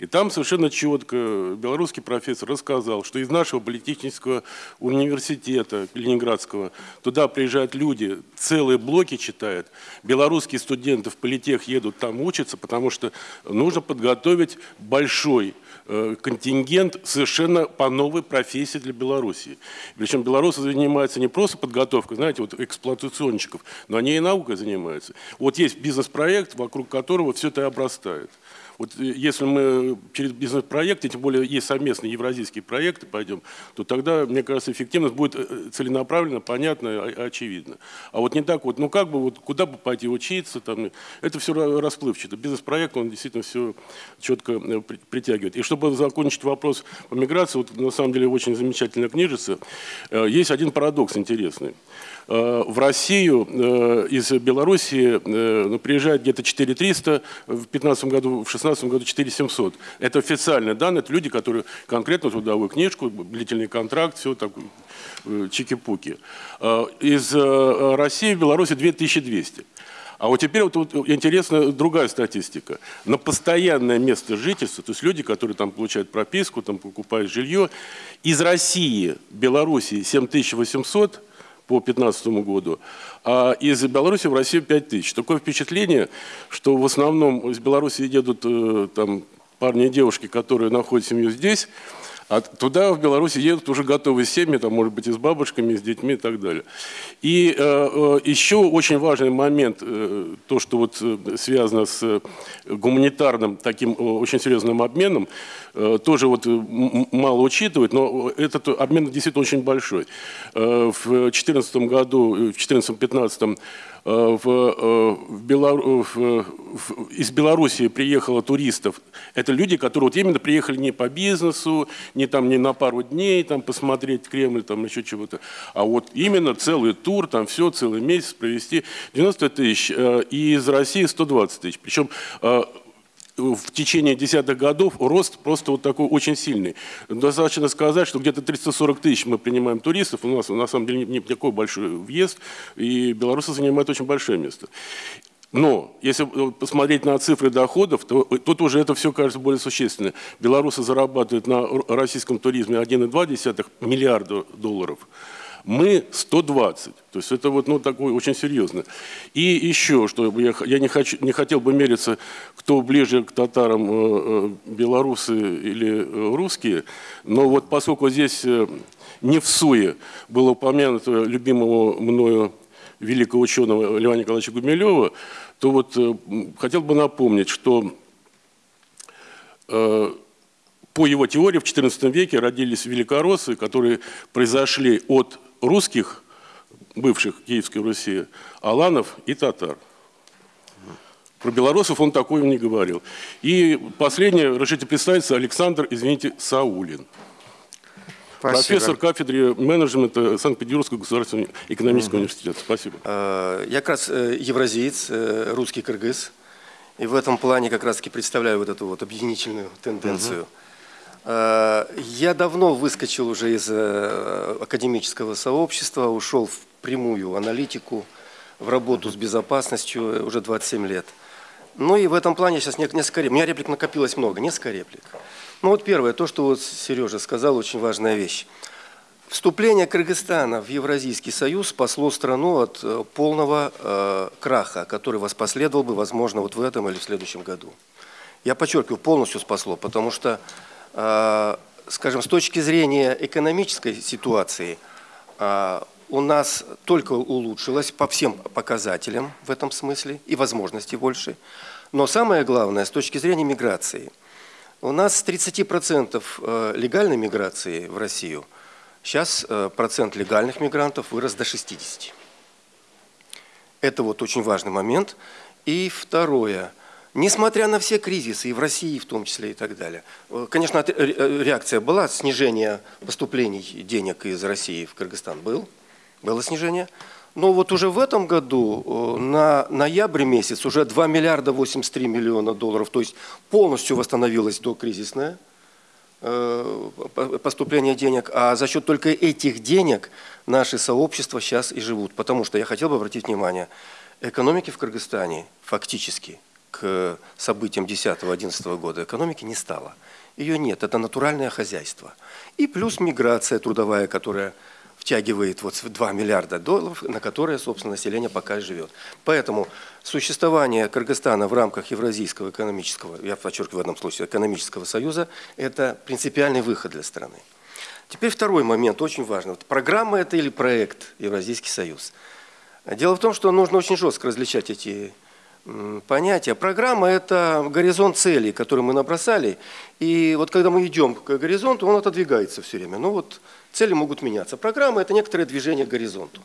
I: И там совершенно четко белорусский профессор рассказал, что из нашего политехнического университета Ленинградского туда приезжают люди, целые блоки читают. Белорусские студенты в политех едут там учатся, потому что нужно подготовить большой э, контингент совершенно по новой профессии для Беларуси. Причем белорусы занимаются не просто подготовкой, знаете, вот эксплуатационщиков, но они и наукой занимаются. Вот есть бизнес-проект, вокруг которого все это и обрастает. Вот э, если мы через бизнес-проекты, тем более есть совместные евразийские проекты, пойдем, то тогда, мне кажется, эффективность будет э, целенаправленно, понятно, очевидно. А вот не так вот, ну как бы, вот куда бы пойти учиться, там, это все расплывчато. Бизнес-проект, он действительно все четко э, при- притягивает. И чтобы закончить вопрос по миграции, вот на самом деле очень замечательная книжица, есть один парадокс интересный. Э, В Россию э, из Белоруссии э, ну, приезжает где-то 4300, в 2015 году, в 2016 году 4700. Это официальные данные, это люди, которые конкретно трудовую книжку, длительный контракт, все так, чики-пуки. Из России в Беларуси 2200. А вот теперь вот, вот интересна другая статистика. На постоянное место жительства, то есть люди, которые там получают прописку, там покупают жилье, из России, Белоруссии 7800 по 2015 году, а из Беларуси в Россию 5 тысяч. Такое впечатление, что в основном из Беларуси едут э, там парни и девушки, которые находят семью здесь, а туда, в Беларуси, едут уже готовые семьи, там, может быть, и с бабушками, и с детьми и так далее. И э, э, еще очень важный момент, э, то, что вот э, связано с гуманитарным таким очень серьезным обменом, тоже вот э, мало учитывают, но этот обмен действительно очень большой. Э, В 2014 году, э, в 2014-2015 э, в, э, в Белору- в- в- из Белоруссии приехало туристов. Это люди, которые вот именно приехали не по бизнесу, не там не на пару дней там посмотреть Кремль, там еще чего-то, а вот именно целый тур, там все, целый месяц провести. 90 тысяч, э, и из России 120 тысяч. Причем э, в течение десятых годов рост просто вот такой очень сильный. Достаточно сказать, что где-то 340 тысяч мы принимаем туристов, у нас на самом деле не такой большой въезд, и белорусы занимают очень большое место. Но если посмотреть на цифры доходов, то э, тут уже это все кажется более существенно. Белорусы зарабатывают на российском туризме 1,2 миллиарда долларов. Мы 120. То есть это вот ну, такое очень серьезно. И еще, что я, я не, хочу, не хотел бы мериться, кто ближе к татарам, э, э, белорусы или э, русские, но вот поскольку здесь не в суе было упомянуто любимого мною великого ученого Льва Николаевича Гумилева, то вот хотел бы напомнить, что по его теории в XIV веке родились великороссы, которые произошли от русских, бывших Киевской Руси, аланов и татар. Про белорусов он такое не говорил. И последнее, разрешите представиться, Александр, извините, Саулин. Профессор кафедры менеджмента Санкт-Петербургского государственного экономического университета. Спасибо.
J: Э, Я как раз э, евразиец, э, русский кыргыз. И в этом плане как раз-таки представляю вот эту вот объединительную тенденцию. Э, Я давно выскочил уже из э, академического сообщества, ушел в прямую аналитику, в работу с безопасностью э, уже 27 лет. Ну и в этом плане сейчас не- несколько реплик. У меня реплик накопилось много, несколько реплик. Ну вот первое, то, что вот Сережа сказал, очень важная вещь. Вступление Кыргызстана в Евразийский союз спасло страну от э, полного э, краха, который воспоследовал бы, возможно, вот в этом или в следующем году. Я подчеркиваю, полностью спасло, потому что скажем, с точки зрения экономической ситуации, а, у нас только улучшилось по всем показателям в этом смысле и возможности больше. Но самое главное, с точки зрения миграции, у нас с 30% э, легальной миграции в Россию, сейчас э, процент легальных мигрантов вырос до 60%. Это вот очень важный момент. И второе – Несмотря на все кризисы, и в России в том числе и так далее, э, конечно, реакция была, снижение поступлений денег из России в Кыргызстан был, было снижение. Но вот уже в этом году, э, на ноябрь месяц, уже 2 миллиарда 83 миллиона долларов, то есть полностью восстановилось до кризисное э, поступление денег, а за счет только этих денег наши сообщества сейчас и живут. Потому что я хотел бы обратить внимание, экономики в Кыргызстане фактически – к событиям 10-11 года экономики не стало. Ее нет, это натуральное хозяйство. И плюс миграция трудовая, которая втягивает вот 2 миллиарда долларов, на которые, собственно, население пока живет. Поэтому существование Кыргызстана в рамках Евразийского экономического, я подчеркиваю в этом случае, экономического союза, это принципиальный выход для страны. Теперь второй момент, очень важный. Вот программа это или проект Евразийский союз? Дело в том, что нужно очень жестко различать эти понятие. Программа – это горизонт целей, который мы набросали. И вот когда мы идем к горизонту, он отодвигается все время. Ну вот цели могут меняться. Программа – это некоторое движение к горизонту.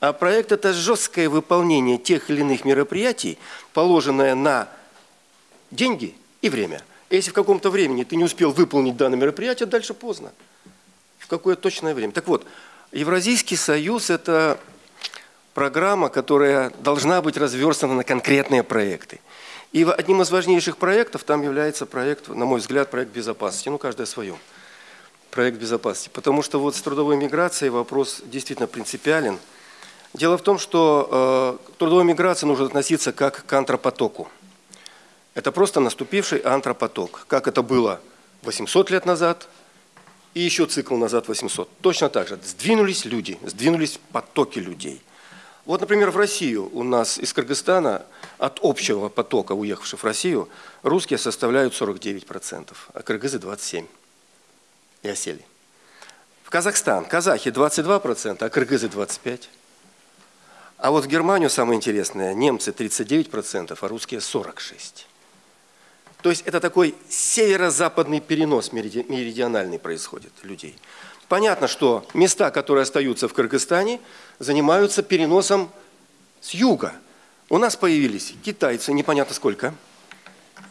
J: А проект – это жесткое выполнение тех или иных мероприятий, положенное на деньги и время. Если в каком-то времени ты не успел выполнить данное мероприятие, дальше поздно. В какое точное время. Так вот, Евразийский союз – это программа, которая должна быть разверстана на конкретные проекты. И одним из важнейших проектов там является проект, на мой взгляд, проект безопасности. Ну, каждый о своем. Проект безопасности. Потому что вот с трудовой миграцией вопрос действительно принципиален. Дело в том, что э, к трудовой миграции нужно относиться как к антропотоку. Это просто наступивший антропоток. Как это было 800 лет назад и еще цикл назад 800. Точно так же. Сдвинулись люди, сдвинулись потоки людей. Вот, например, в Россию у нас из Кыргызстана от общего потока уехавших в Россию русские составляют 49%, а кыргызы 27% и осели. В Казахстан казахи 22%, а кыргызы 25%. А вот в Германию самое интересное, немцы 39%, а русские 46%. То есть это такой северо-западный перенос меридиональный происходит людей. Понятно, что места, которые остаются в Кыргызстане, занимаются переносом с юга. У нас появились китайцы, непонятно сколько.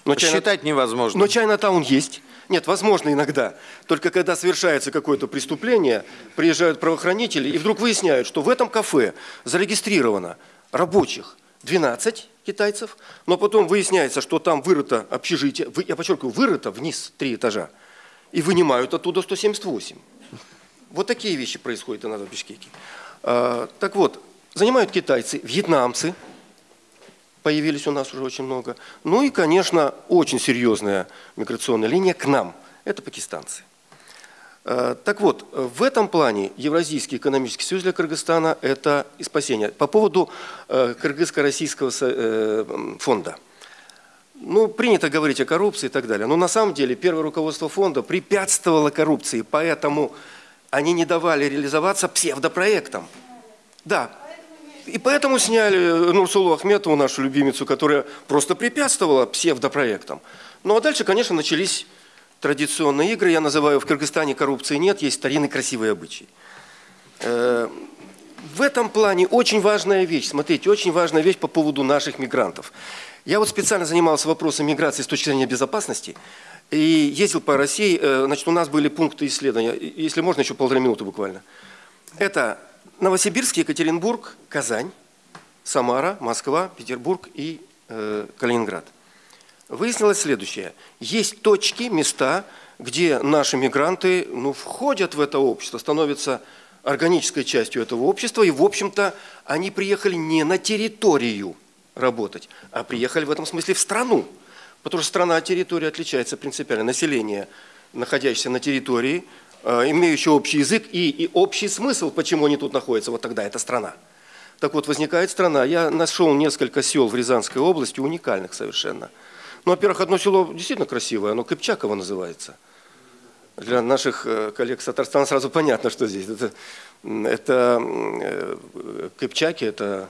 D: Но Считать Чайна... невозможно.
J: Но Чайна-таун есть. Нет, возможно иногда. Только когда совершается какое-то преступление, приезжают правоохранители и вдруг выясняют, что в этом кафе зарегистрировано рабочих 12 китайцев, но потом выясняется, что там вырыто общежитие, я подчеркиваю, вырыто вниз три этажа, и вынимают оттуда 178. Вот такие вещи происходят иногда в Бишкеке. А, так вот, занимают китайцы, вьетнамцы, появились у нас уже очень много. Ну и, конечно, очень серьезная миграционная линия к нам. Это пакистанцы. А, так вот, в этом плане Евразийский экономический союз для Кыргызстана – это спасение. По поводу э, Кыргызско-российского э, фонда. Ну, принято говорить о коррупции и так далее. Но на самом деле первое руководство фонда препятствовало коррупции, поэтому они не давали реализоваться псевдопроектам. Да. И поэтому сняли Нурсулу Ахметову, нашу любимицу, которая просто препятствовала псевдопроектам. Ну а дальше, конечно, начались традиционные игры. Я называю в Кыргызстане коррупции нет, есть старинный красивый обычай. Э, в этом плане очень важная вещь, смотрите, очень важная вещь по поводу наших мигрантов. Я вот специально занимался вопросом миграции с точки зрения безопасности. И ездил по России, э, значит, у нас были пункты исследования, если можно, еще полторы минуты буквально. Это Новосибирск, Екатеринбург, Казань, Самара, Москва, Петербург и э, Калининград. Выяснилось следующее. Есть точки, места, где наши мигранты ну, входят в это общество, становятся органической частью этого общества, и, в общем-то, они приехали не на территорию работать, а приехали в этом смысле в страну. Потому что страна, территория отличается принципиально. Население, находящееся на территории, э, имеющее общий язык и, и общий смысл, почему они тут находятся, вот тогда это страна. Так вот, возникает страна. Я нашел несколько сел в Рязанской области, уникальных совершенно. Ну, во-первых, одно село действительно красивое, оно Кыпчаково называется. Для наших э, коллег с Татарстана сразу понятно, что здесь. Это, это э, кыпчаки, это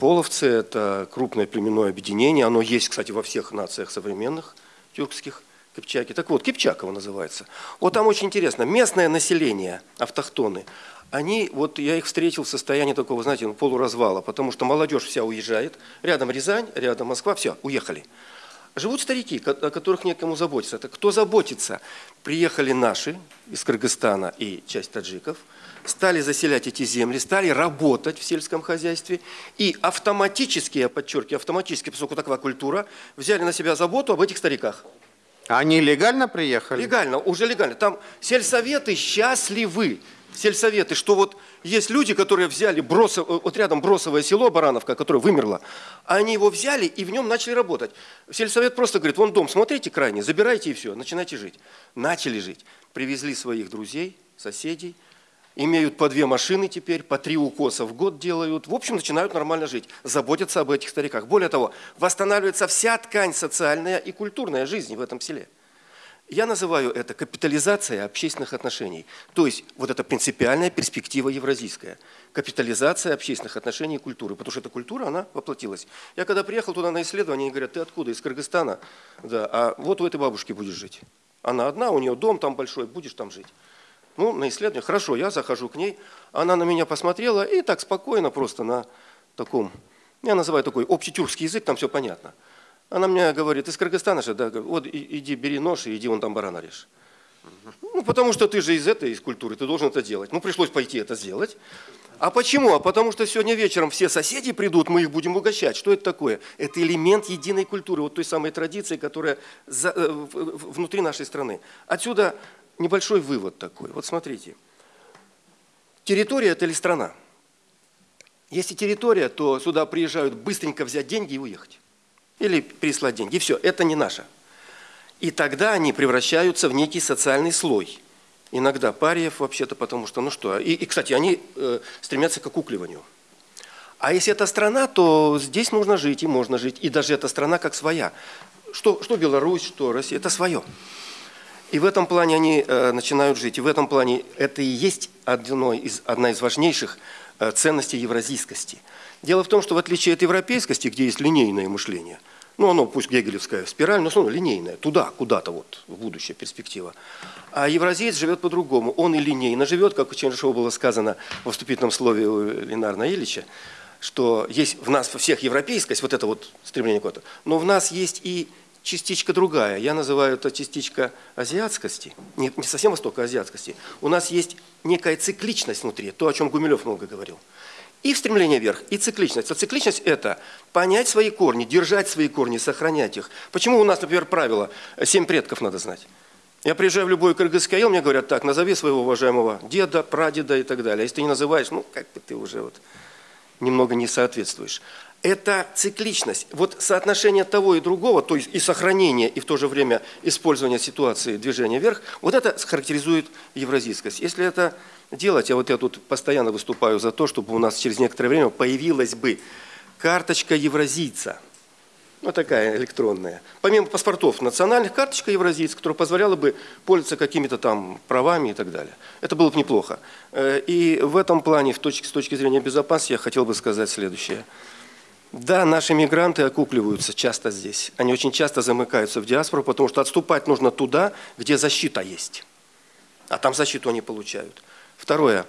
J: половцы, это крупное племенное объединение. Оно есть, кстати, во всех нациях современных тюркских. Кипчаки. Так вот, Кипчаково называется. Вот там очень интересно. Местное население, автохтоны, они, вот я их встретил в состоянии такого, знаете, ну, полуразвала, потому что молодежь вся уезжает, рядом Рязань, рядом Москва, все, уехали. Живут старики, о которых некому заботиться. Это кто заботится? Приехали наши из Кыргызстана и часть таджиков, стали заселять эти земли, стали работать в сельском хозяйстве и автоматически, я подчеркиваю, автоматически, поскольку такова культура, взяли на себя заботу об этих стариках.
D: Они легально приехали?
J: Легально, уже легально. Там сельсоветы счастливы. Сельсоветы, что вот есть люди, которые взяли бросов, э, вот рядом бросовое село Барановка, которое вымерло, они его взяли и в нем начали работать. Сельсовет просто говорит, вон дом, смотрите крайне, забирайте и все, начинайте жить. Начали жить. Привезли своих друзей, соседей, имеют по две машины теперь, по три укоса в год делают. В общем, начинают нормально жить, заботятся об этих стариках. Более того, восстанавливается вся ткань социальная и культурная жизни в этом селе. Я называю это капитализация общественных отношений. То есть вот эта принципиальная перспектива евразийская. Капитализация общественных отношений и культуры. Потому что эта культура, она воплотилась. Я когда приехал туда на исследование, они говорят, ты откуда? Из Кыргызстана. Да, а вот у этой бабушки будешь жить. Она одна, у нее дом там большой, будешь там жить. Ну, на исследование. Хорошо, я захожу к ней. Она на меня посмотрела и так спокойно просто на таком, я называю такой общетюркский язык, там все понятно. Она мне говорит, из Кыргызстана же, да, вот иди бери нож и иди вон там барана режь. Ну, потому что ты же из этой, из культуры, ты должен это делать. Ну, пришлось пойти это сделать. А почему? А потому что сегодня вечером все соседи придут, мы их будем угощать. Что это такое? Это элемент единой культуры, вот той самой традиции, которая за, э, внутри нашей страны. Отсюда небольшой вывод такой. Вот смотрите. Территория – это ли страна? Если территория, то сюда приезжают быстренько взять деньги и уехать. Или прислать деньги. И все, это не наше. И тогда они превращаются в некий социальный слой. Иногда париев вообще-то, потому что, ну что, и, и кстати, они э, стремятся к окукливанию. А если это страна, то здесь нужно жить, и можно жить. И даже эта страна как своя. Что, что Беларусь, что Россия, это свое. И в этом плане они э, начинают жить. И в этом плане это и есть одно из, одна из важнейших э, ценностей евразийскости. Дело в том, что в отличие от европейскости, где есть линейное мышление, ну оно пусть гегелевская спираль, но оно линейное, туда, куда-то вот, в будущее перспектива. А евразиец живет по-другому. Он и линейно живет, как у Чернышева было сказано во вступительном слове у Ленарна Ильича, что есть в нас всех европейскость, вот это вот стремление куда-то, но в нас есть и частичка другая. Я называю это частичка азиатскости. Не, не совсем востока, а азиатскости. У нас есть некая цикличность внутри, то, о чем Гумилев много говорил. И стремление вверх, и цикличность. А цикличность – это понять свои корни, держать свои корни, сохранять их. Почему у нас, например, правило «семь предков надо знать»? Я приезжаю в любой кыргызский мне говорят, так, назови своего уважаемого деда, прадеда и так далее. А если ты не называешь, ну, как бы ты уже вот немного не соответствуешь это цикличность. Вот соотношение того и другого, то есть и сохранение, и в то же время использование ситуации движения вверх, вот это характеризует евразийскость. Если это делать, а вот я тут постоянно выступаю за то, чтобы у нас через некоторое время появилась бы карточка евразийца, вот такая электронная. Помимо паспортов, национальных карточка евразийца, которая позволяла бы пользоваться какими-то там правами и так далее. Это было бы неплохо. Э, и в этом плане, с точки зрения безопасности, я хотел бы сказать следующее – да, наши мигранты окупливаются часто здесь. Они очень часто замыкаются в диаспору, потому что отступать нужно туда, где защита есть. А там защиту они получают. Второе.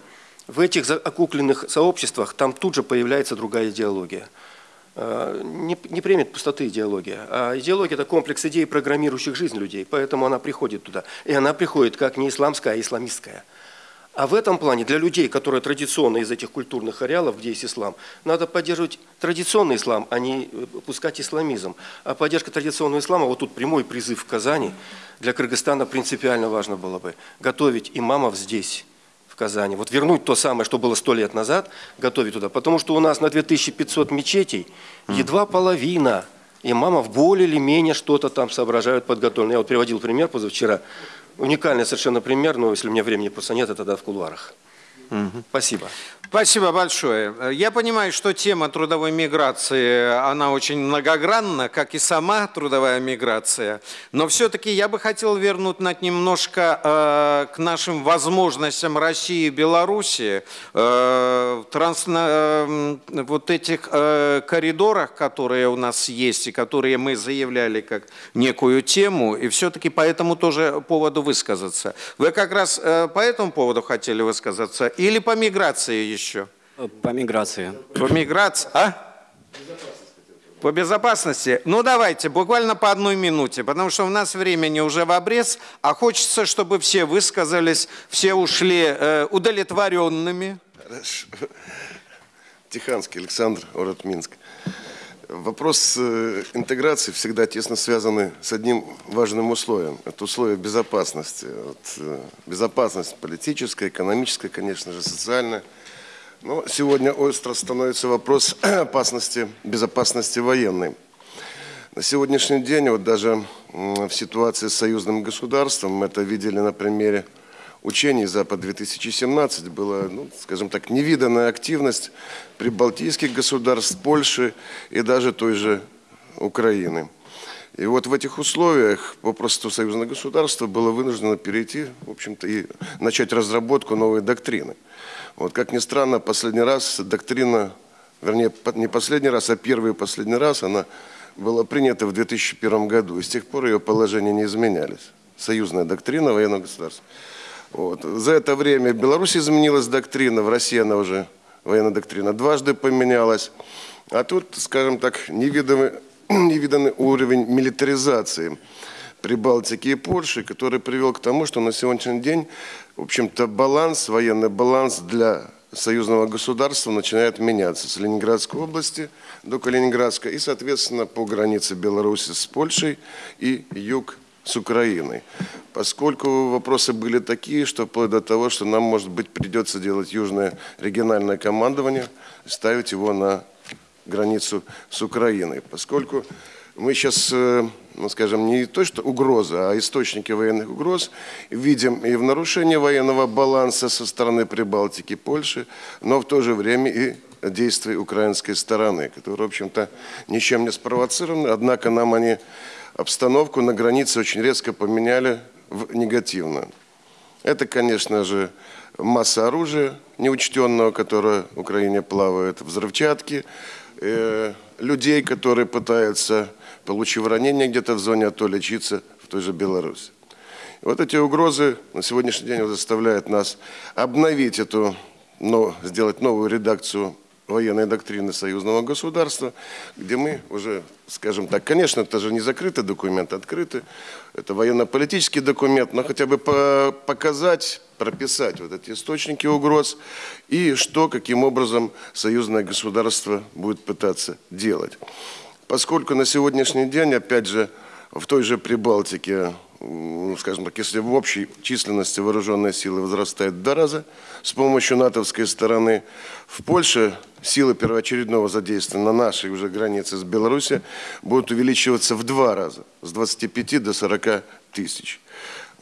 J: В этих окупленных сообществах там тут же появляется другая идеология. Э, не, не примет пустоты идеология. А идеология – это комплекс идей, программирующих жизнь людей. Поэтому она приходит туда. И она приходит как не исламская, а исламистская. А в этом плане для людей, которые традиционно из этих культурных ареалов, где есть ислам, надо поддерживать традиционный ислам, а не э, пускать исламизм. А поддержка традиционного ислама, вот тут прямой призыв в Казани, для Кыргызстана принципиально важно было бы готовить имамов здесь, в Казани. Вот вернуть то самое, что было сто лет назад, готовить туда. Потому что у нас на 2500 мечетей едва половина имамов более или менее что-то там соображают подготовлено. Я вот приводил пример позавчера. Уникальный совершенно пример, но если у меня времени просто нет, это тогда в кулуарах. Спасибо.
D: Спасибо большое. Я понимаю, что тема трудовой миграции, она очень многогранна, как и сама трудовая миграция. Но все-таки я бы хотел вернуть на немножко э, к нашим возможностям России и Беларуси э, в транс, э, вот этих э, коридорах, которые у нас есть и которые мы заявляли как некую тему, и все-таки по этому тоже поводу высказаться. Вы как раз э, по этому поводу хотели высказаться или по миграции еще?
K: По миграции.
D: По миграции, а? По безопасности? Ну, давайте, буквально по одной минуте, потому что у нас времени уже в обрез, а хочется, чтобы все высказались, все ушли э, удовлетворенными.
L: Хорошо. Тиханский Александр, город Минск. Вопрос э, интеграции всегда тесно связан с одним важным условием. Это условие безопасности. Вот, э, безопасность политическая, экономическая, конечно же, социальная. Но сегодня остро становится вопрос опасности, безопасности военной. На сегодняшний день, вот даже в ситуации с союзным государством, мы это видели на примере учений Запад-2017, была, ну, скажем так, невиданная активность прибалтийских государств, Польши и даже той же Украины. И вот в этих условиях попросту союзное государство было вынуждено перейти, в общем-то, и начать разработку новой доктрины. Вот как ни странно, последний раз доктрина, вернее, не последний раз, а первый и последний раз она была принята в 2001 году. И с тех пор ее положения не изменялись. Союзная доктрина военного государства. Вот. За это время в Беларуси изменилась доктрина, в России она уже, военная доктрина, дважды поменялась. А тут, скажем так, невиданный, невиданный уровень милитаризации Прибалтики и Польши, который привел к тому, что на сегодняшний день, в общем-то, баланс, военный баланс для союзного государства начинает меняться с Ленинградской области до Калининградской и, соответственно, по границе Беларуси с Польшей и юг с Украиной. Поскольку вопросы были такие, что вплоть до того, что нам, может быть, придется делать южное региональное командование, ставить его на границу с Украиной. Поскольку мы сейчас, э, ну, скажем, не то, что угроза, а источники военных угроз видим и в нарушении военного баланса со стороны Прибалтики, Польши, но в то же время и действий украинской стороны, которые, в общем-то, ничем не спровоцированы, однако нам они обстановку на границе очень резко поменяли в негативную. Это, конечно же, масса оружия неучтенного, которое в Украине плавает, взрывчатки, э, людей, которые пытаются, получив ранение где-то в зоне АТО, лечиться в той же Беларуси. Вот эти угрозы на сегодняшний день заставляют нас обновить эту, но, сделать новую редакцию военной доктрины союзного государства, где мы уже, скажем так, конечно, это же не закрытый документ, открытый, это военно-политический документ, но хотя бы по показать, прописать вот эти источники угроз и что, каким образом союзное государство будет пытаться делать. Поскольку на сегодняшний день, опять же, в той же Прибалтике скажем так, если в общей численности вооруженные силы возрастают два раза с помощью натовской стороны, в Польше силы первоочередного задействия на нашей уже границе с Беларусью будут увеличиваться в два раза, с 25 до 40 тысяч.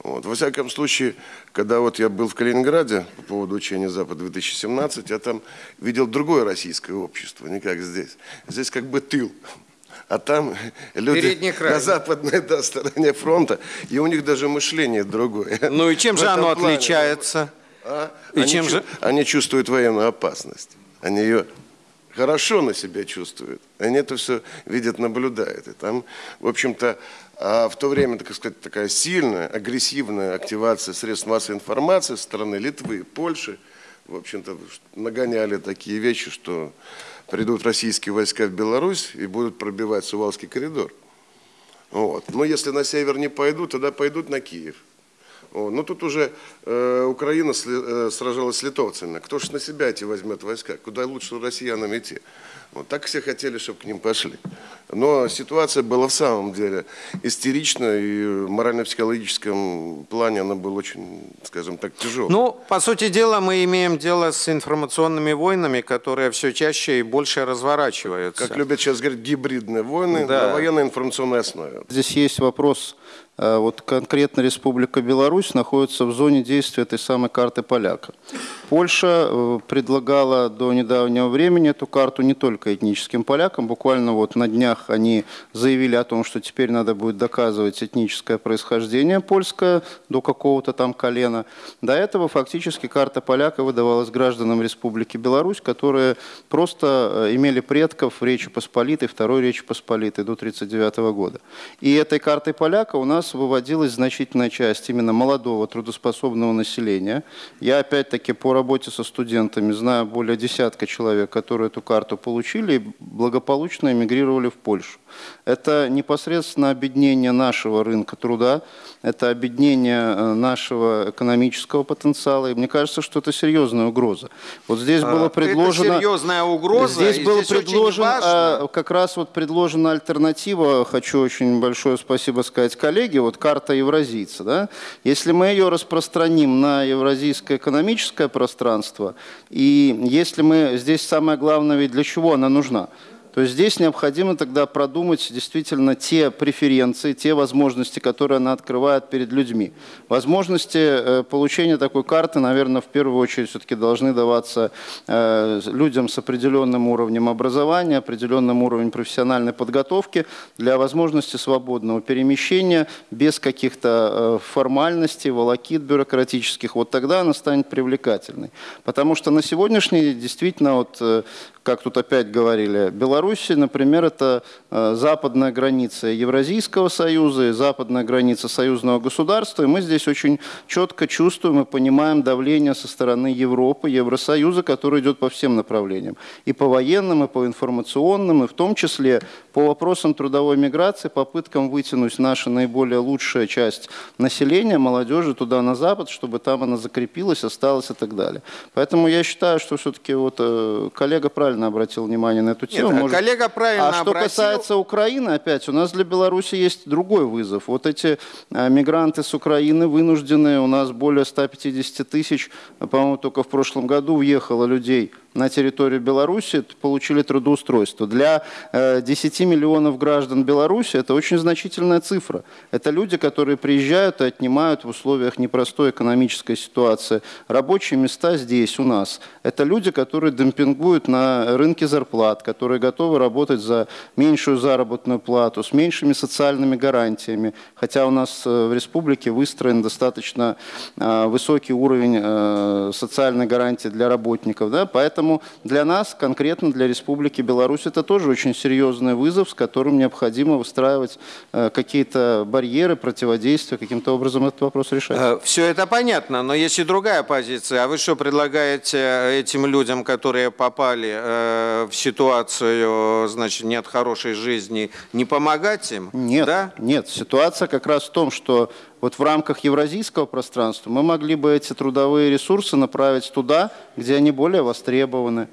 L: Вот. Во всяком случае, когда вот я был в Калининграде по поводу учения Запад-2017, я там видел другое российское общество, не как здесь. Здесь как бы тыл а там люди на западной да, стороне фронта, и у них даже мышление другое.
D: Ну и чем же оно плане, отличается?
L: А? И они, чем же? Они чувствуют военную опасность. Они ее хорошо на себя чувствуют. Они это все видят, наблюдают. И там, в общем-то, а в то время, так сказать, такая сильная, агрессивная активация средств массовой информации со стороны Литвы, Польши, в общем-то, нагоняли такие вещи, что придут российские войска в Беларусь и будут пробивать Сувалский коридор. Вот. Но если на север не пойдут, тогда пойдут на Киев. Вот. Но тут уже э, Украина сли, э, сражалась с литовцами. Кто же на себя эти возьмет войска? Куда лучше россиянам идти? Вот так все хотели, чтобы к ним пошли. Но ситуация была в самом деле истерична, и в морально-психологическом плане она была очень, скажем так, тяжелой.
D: Ну, по сути дела, мы имеем дело с информационными войнами, которые все чаще и больше разворачиваются.
L: Как любят сейчас говорить, гибридные войны
D: Да.
L: на военно-информационной основе.
K: Здесь есть вопрос, вот конкретно Республика Беларусь находится в зоне действия этой самой карты поляка. Польша э, предлагала до недавнего времени эту карту не только этническим полякам, буквально вот на днях они заявили о том, что теперь надо будет доказывать этническое происхождение польское до какого-то там колена. До этого фактически карта поляка выдавалась гражданам Республики Беларусь, которые просто э, имели предков в Речи Посполитой, Второй Речи Посполитой до 1939 года. И этой картой поляка у нас выводилась значительная часть именно молодого трудоспособного населения. Я опять-таки по работе со студентами знаю более десятка человек, которые эту карту получили и благополучно эмигрировали в Польшу. Это непосредственно объединение нашего рынка труда, это объединение э, нашего экономического потенциала. И мне кажется, что это серьезная угроза. Вот здесь
D: А,
K: было предложено...
D: Это серьезная угроза.
K: Здесь было
D: здесь очень
K: предложен,
D: важно-
K: а, как раз вот предложена альтернатива, хочу очень большое спасибо сказать коллеге, вот карта евразийца. Да? Если мы ее распространим на евразийское экономическое пространство, и если мы, здесь самое главное, ведь для чего она нужна? То здесь необходимо тогда продумать действительно те преференции, те возможности, которые она открывает перед людьми. Возможности э, получения такой карты, наверное, в первую очередь все-таки должны даваться э, людям с определенным уровнем образования, определенным уровнем профессиональной подготовки для возможности свободного перемещения без каких-то э, формальностей, волокит бюрократических. Вот тогда она станет привлекательной. Потому что на сегодняшний день действительно вот как тут опять говорили, Беларусь, например, это э, западная граница Евразийского союза и западная граница союзного государства, и мы здесь очень четко чувствуем и понимаем давление со стороны Европы, Евросоюза, который идет по всем направлениям, и по военным, и по информационным, и в том числе по вопросам трудовой миграции, попыткам вытянуть наша наиболее лучшая часть населения, молодежи туда на запад, чтобы там она закрепилась, осталась и так далее. Поэтому я считаю, что все-таки вот э, коллега правильно обратил внимание на эту тему.
D: Нет,
K: Может-
D: коллега правильно
K: а что
D: обратил.
K: касается Украины, опять, у нас для Беларуси есть другой вызов. Вот эти э, мигранты с Украины вынуждены, у нас более 150 тысяч, по-моему, только в прошлом году въехало людей на территорию Беларуси, получили трудоустройство. Для э, 10 миллионов граждан Беларуси это очень значительная цифра. Это люди, которые приезжают и отнимают в условиях непростой экономической ситуации рабочие места здесь, у нас. Это люди, которые демпингуют на рынке зарплат, которые готовы работать за меньшую заработную плату, с меньшими социальными гарантиями. Хотя у нас э, в республике выстроен достаточно э, высокий уровень э, социальной гарантии для работников. Да? Поэтому для нас, конкретно для Республики Беларусь, это тоже очень серьезный вызов, с которым необходимо выстраивать э, какие-то барьеры, противодействия, каким-то образом этот вопрос решать.
D: Все это понятно, но есть и другая позиция. А вы что предлагаете этим людям, которые попали э, в ситуацию, значит, нет хорошей жизни, не помогать им?
K: Нет, нет. Ситуация как раз в том, что вот в рамках евразийского пространства мы могли бы эти трудовые ресурсы направить туда, где они более востребованы.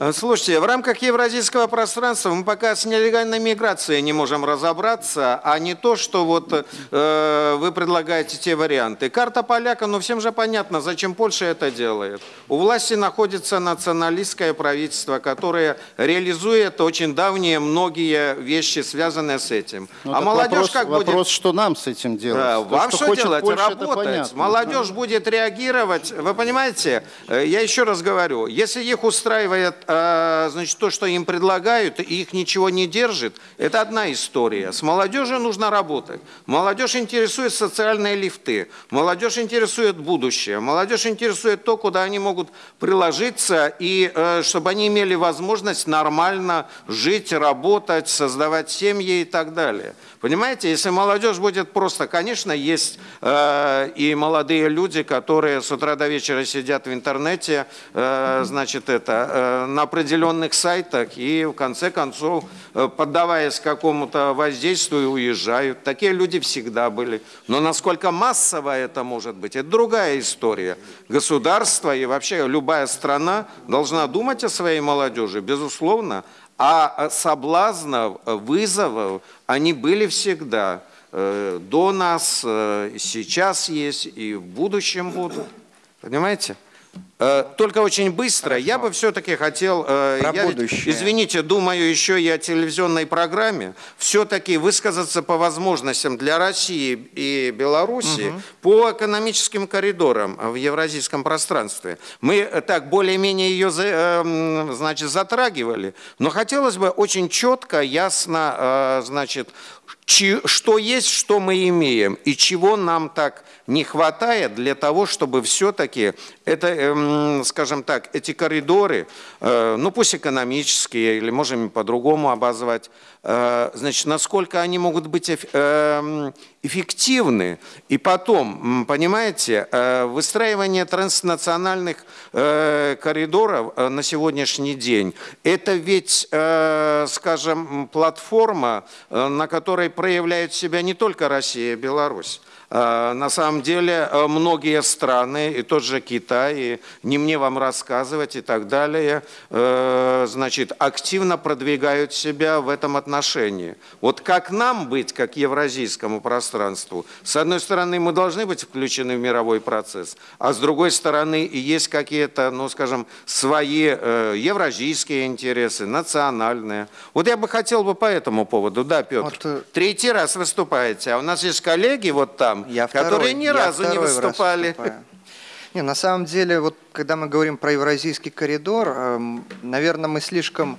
D: Э, Слушайте, в рамках евразийского пространства мы пока с нелегальной миграцией не можем разобраться, а не то, что вот э, вы предлагаете те варианты. Карта поляка, ну всем же понятно, зачем Польша это делает. У власти находится националистское правительство, которое реализует очень давние многие вещи, связанные с этим.
K: Ну,
D: а молодежь
K: вопрос,
D: как будет...
K: вопрос, что нам с этим делать?
D: Да,
K: То,
D: вам что,
K: хочет
D: делать?
K: Польша,
D: Работать. Молодежь будет реагировать. Вы понимаете, э, я еще раз говорю, если их устраивает значит, то, что им предлагают, и их ничего не держит, это одна история. С молодежью нужно работать. Молодежь интересует социальные лифты. Молодежь интересует будущее. Молодежь интересует то, куда они могут приложиться, и э, чтобы они имели возможность нормально жить, работать, создавать семьи и так далее. Понимаете, если молодежь будет просто, конечно, есть э, и молодые люди, которые с утра до вечера сидят в интернете, э, значит, это, э, на определенных сайтах и в конце концов, э, поддаваясь какому-то воздействию, уезжают. Такие люди всегда были. Но насколько массово это может быть, это другая история. Государство и вообще любая страна должна думать о своей молодежи, безусловно, А соблазнов, вызовов, они были всегда. До нас, сейчас есть и в будущем будут. Понимаете? Э, только очень быстро. Хорошо. Я бы все-таки хотел, э, Про я, будущее. извините, думаю еще и о телевизионной программе, все-таки высказаться по возможностям для России и Беларуси угу. по экономическим коридорам в евразийском пространстве. Мы э, так более-менее ее значит, затрагивали, но хотелось бы очень четко, ясно, значит, что есть, что мы имеем, и чего нам так не хватает для того, чтобы все-таки это, эм, скажем так, эти коридоры, э, ну пусть экономические, или можем по-другому обозвать, э, значит, насколько они могут быть эм, эффективны. И потом, понимаете, э, выстраивание транснациональных коридоров на сегодняшний день, это ведь, скажем, платформа, на которой проявляют себя не только Россия и Беларусь. Э, на самом деле э, многие страны, и тот же Китай, и не мне вам рассказывать и так далее, э, значит, активно продвигают себя в этом отношении. Вот как нам быть, как евразийскому пространству? С одной стороны, мы должны быть включены в мировой процесс, а с другой стороны, и есть какие-то, ну, скажем, свои евразийские интересы, национальные. Вот я бы хотел бы по этому поводу, да, Петр, вот, третий раз выступаете, а у нас есть коллеги вот там,
M: я
D: которые
M: второй,
D: ни разу не выступали.
M: Не, на самом деле, вот когда мы говорим про евразийский коридор, эм, наверное, мы слишком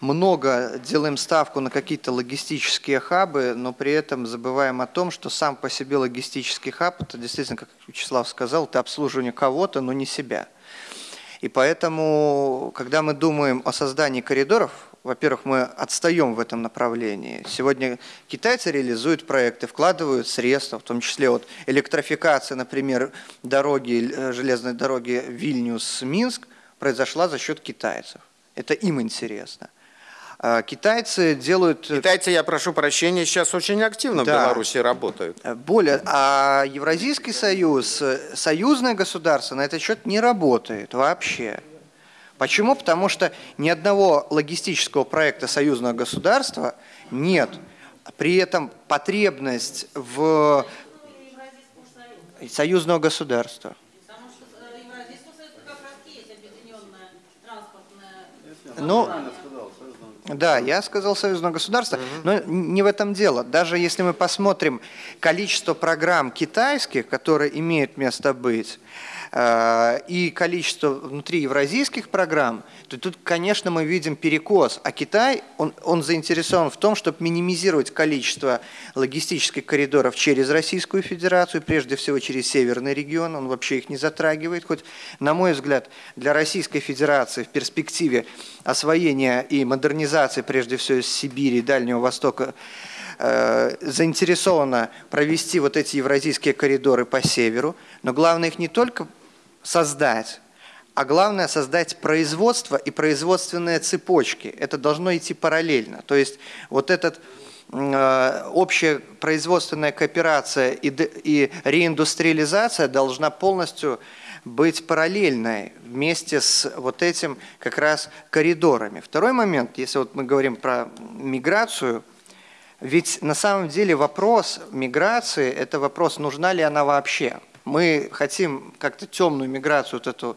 M: много делаем ставку на какие-то логистические хабы, но при этом забываем о том, что сам по себе логистический хаб, это действительно, как Вячеслав сказал, это обслуживание кого-то, но не себя. И поэтому, когда мы думаем о создании коридоров, во-первых, мы отстаем в этом направлении. Сегодня китайцы реализуют проекты, вкладывают средства, в том числе вот электрификация, например, дороги, э, железной дороги Вильнюс-Минск произошла за счет китайцев. Это им интересно. А китайцы делают...
D: Э, Китайцы, я прошу прощения, сейчас очень активно да. в Беларуси работают.
M: Э, более, а Евразийский союз, союзное государство на этот счет не работает вообще. Почему? Потому что ни одного логистического проекта союзного государства нет. При этом потребность в союзного государства. Ну, да, я сказал союзного государства, но не в этом дело. Даже если мы посмотрим количество программ китайских, которые имеют место быть, и количество внутри евразийских программ, то тут, конечно, мы видим перекос. А Китай, он, он заинтересован в том, чтобы минимизировать количество логистических коридоров через Российскую Федерацию, прежде всего через северный регион, он вообще их не затрагивает. Хоть, на мой взгляд, для Российской Федерации в перспективе освоения и модернизации, прежде всего, из Сибири и Дальнего Востока, э, заинтересована провести вот эти евразийские коридоры по северу, но главное их не только создать, а главное создать производство и производственные цепочки. Это должно идти параллельно. То есть вот этот э, общая производственная кооперация и, и реиндустриализация должна полностью быть параллельной вместе с вот этим как раз коридорами. Второй момент, если вот мы говорим про миграцию, ведь на самом деле вопрос миграции – это вопрос, нужна ли она вообще. Мы хотим как-то темную миграцию вот эту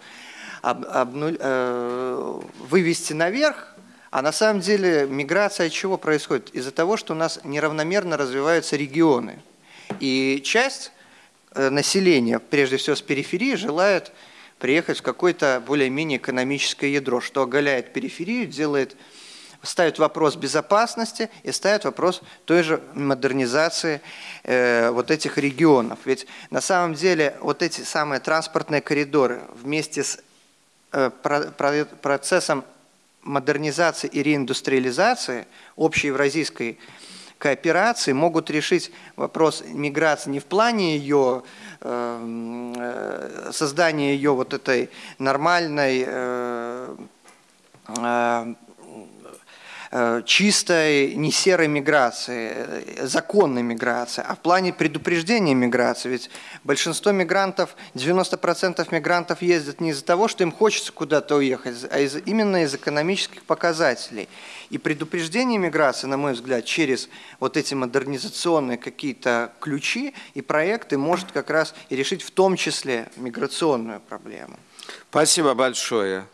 M: об, обнуль, э, вывести наверх, а на самом деле миграция от чего происходит? Из-за того, что у нас неравномерно развиваются регионы. И часть э, населения, прежде всего с периферии, желает приехать в какое-то более-менее экономическое ядро, что оголяет периферию, делает ставят вопрос безопасности и ставят вопрос той же модернизации э, вот этих регионов. Ведь на самом деле вот эти самые транспортные коридоры вместе с э, про, про, процессом модернизации и реиндустриализации общей евразийской кооперации могут решить вопрос миграции не в плане ее э, э создания ее вот этой нормальной э, э, чистой, не серой миграции, э, законной миграции, а в плане предупреждения миграции. Ведь большинство мигрантов, 90% мигрантов ездят не из-за того, что им хочется куда-то уехать, а из, именно из экономических показателей. И предупреждение миграции, на мой взгляд, через вот эти модернизационные какие-то ключи и проекты может как раз и решить в том числе миграционную проблему.
D: Спасибо большое.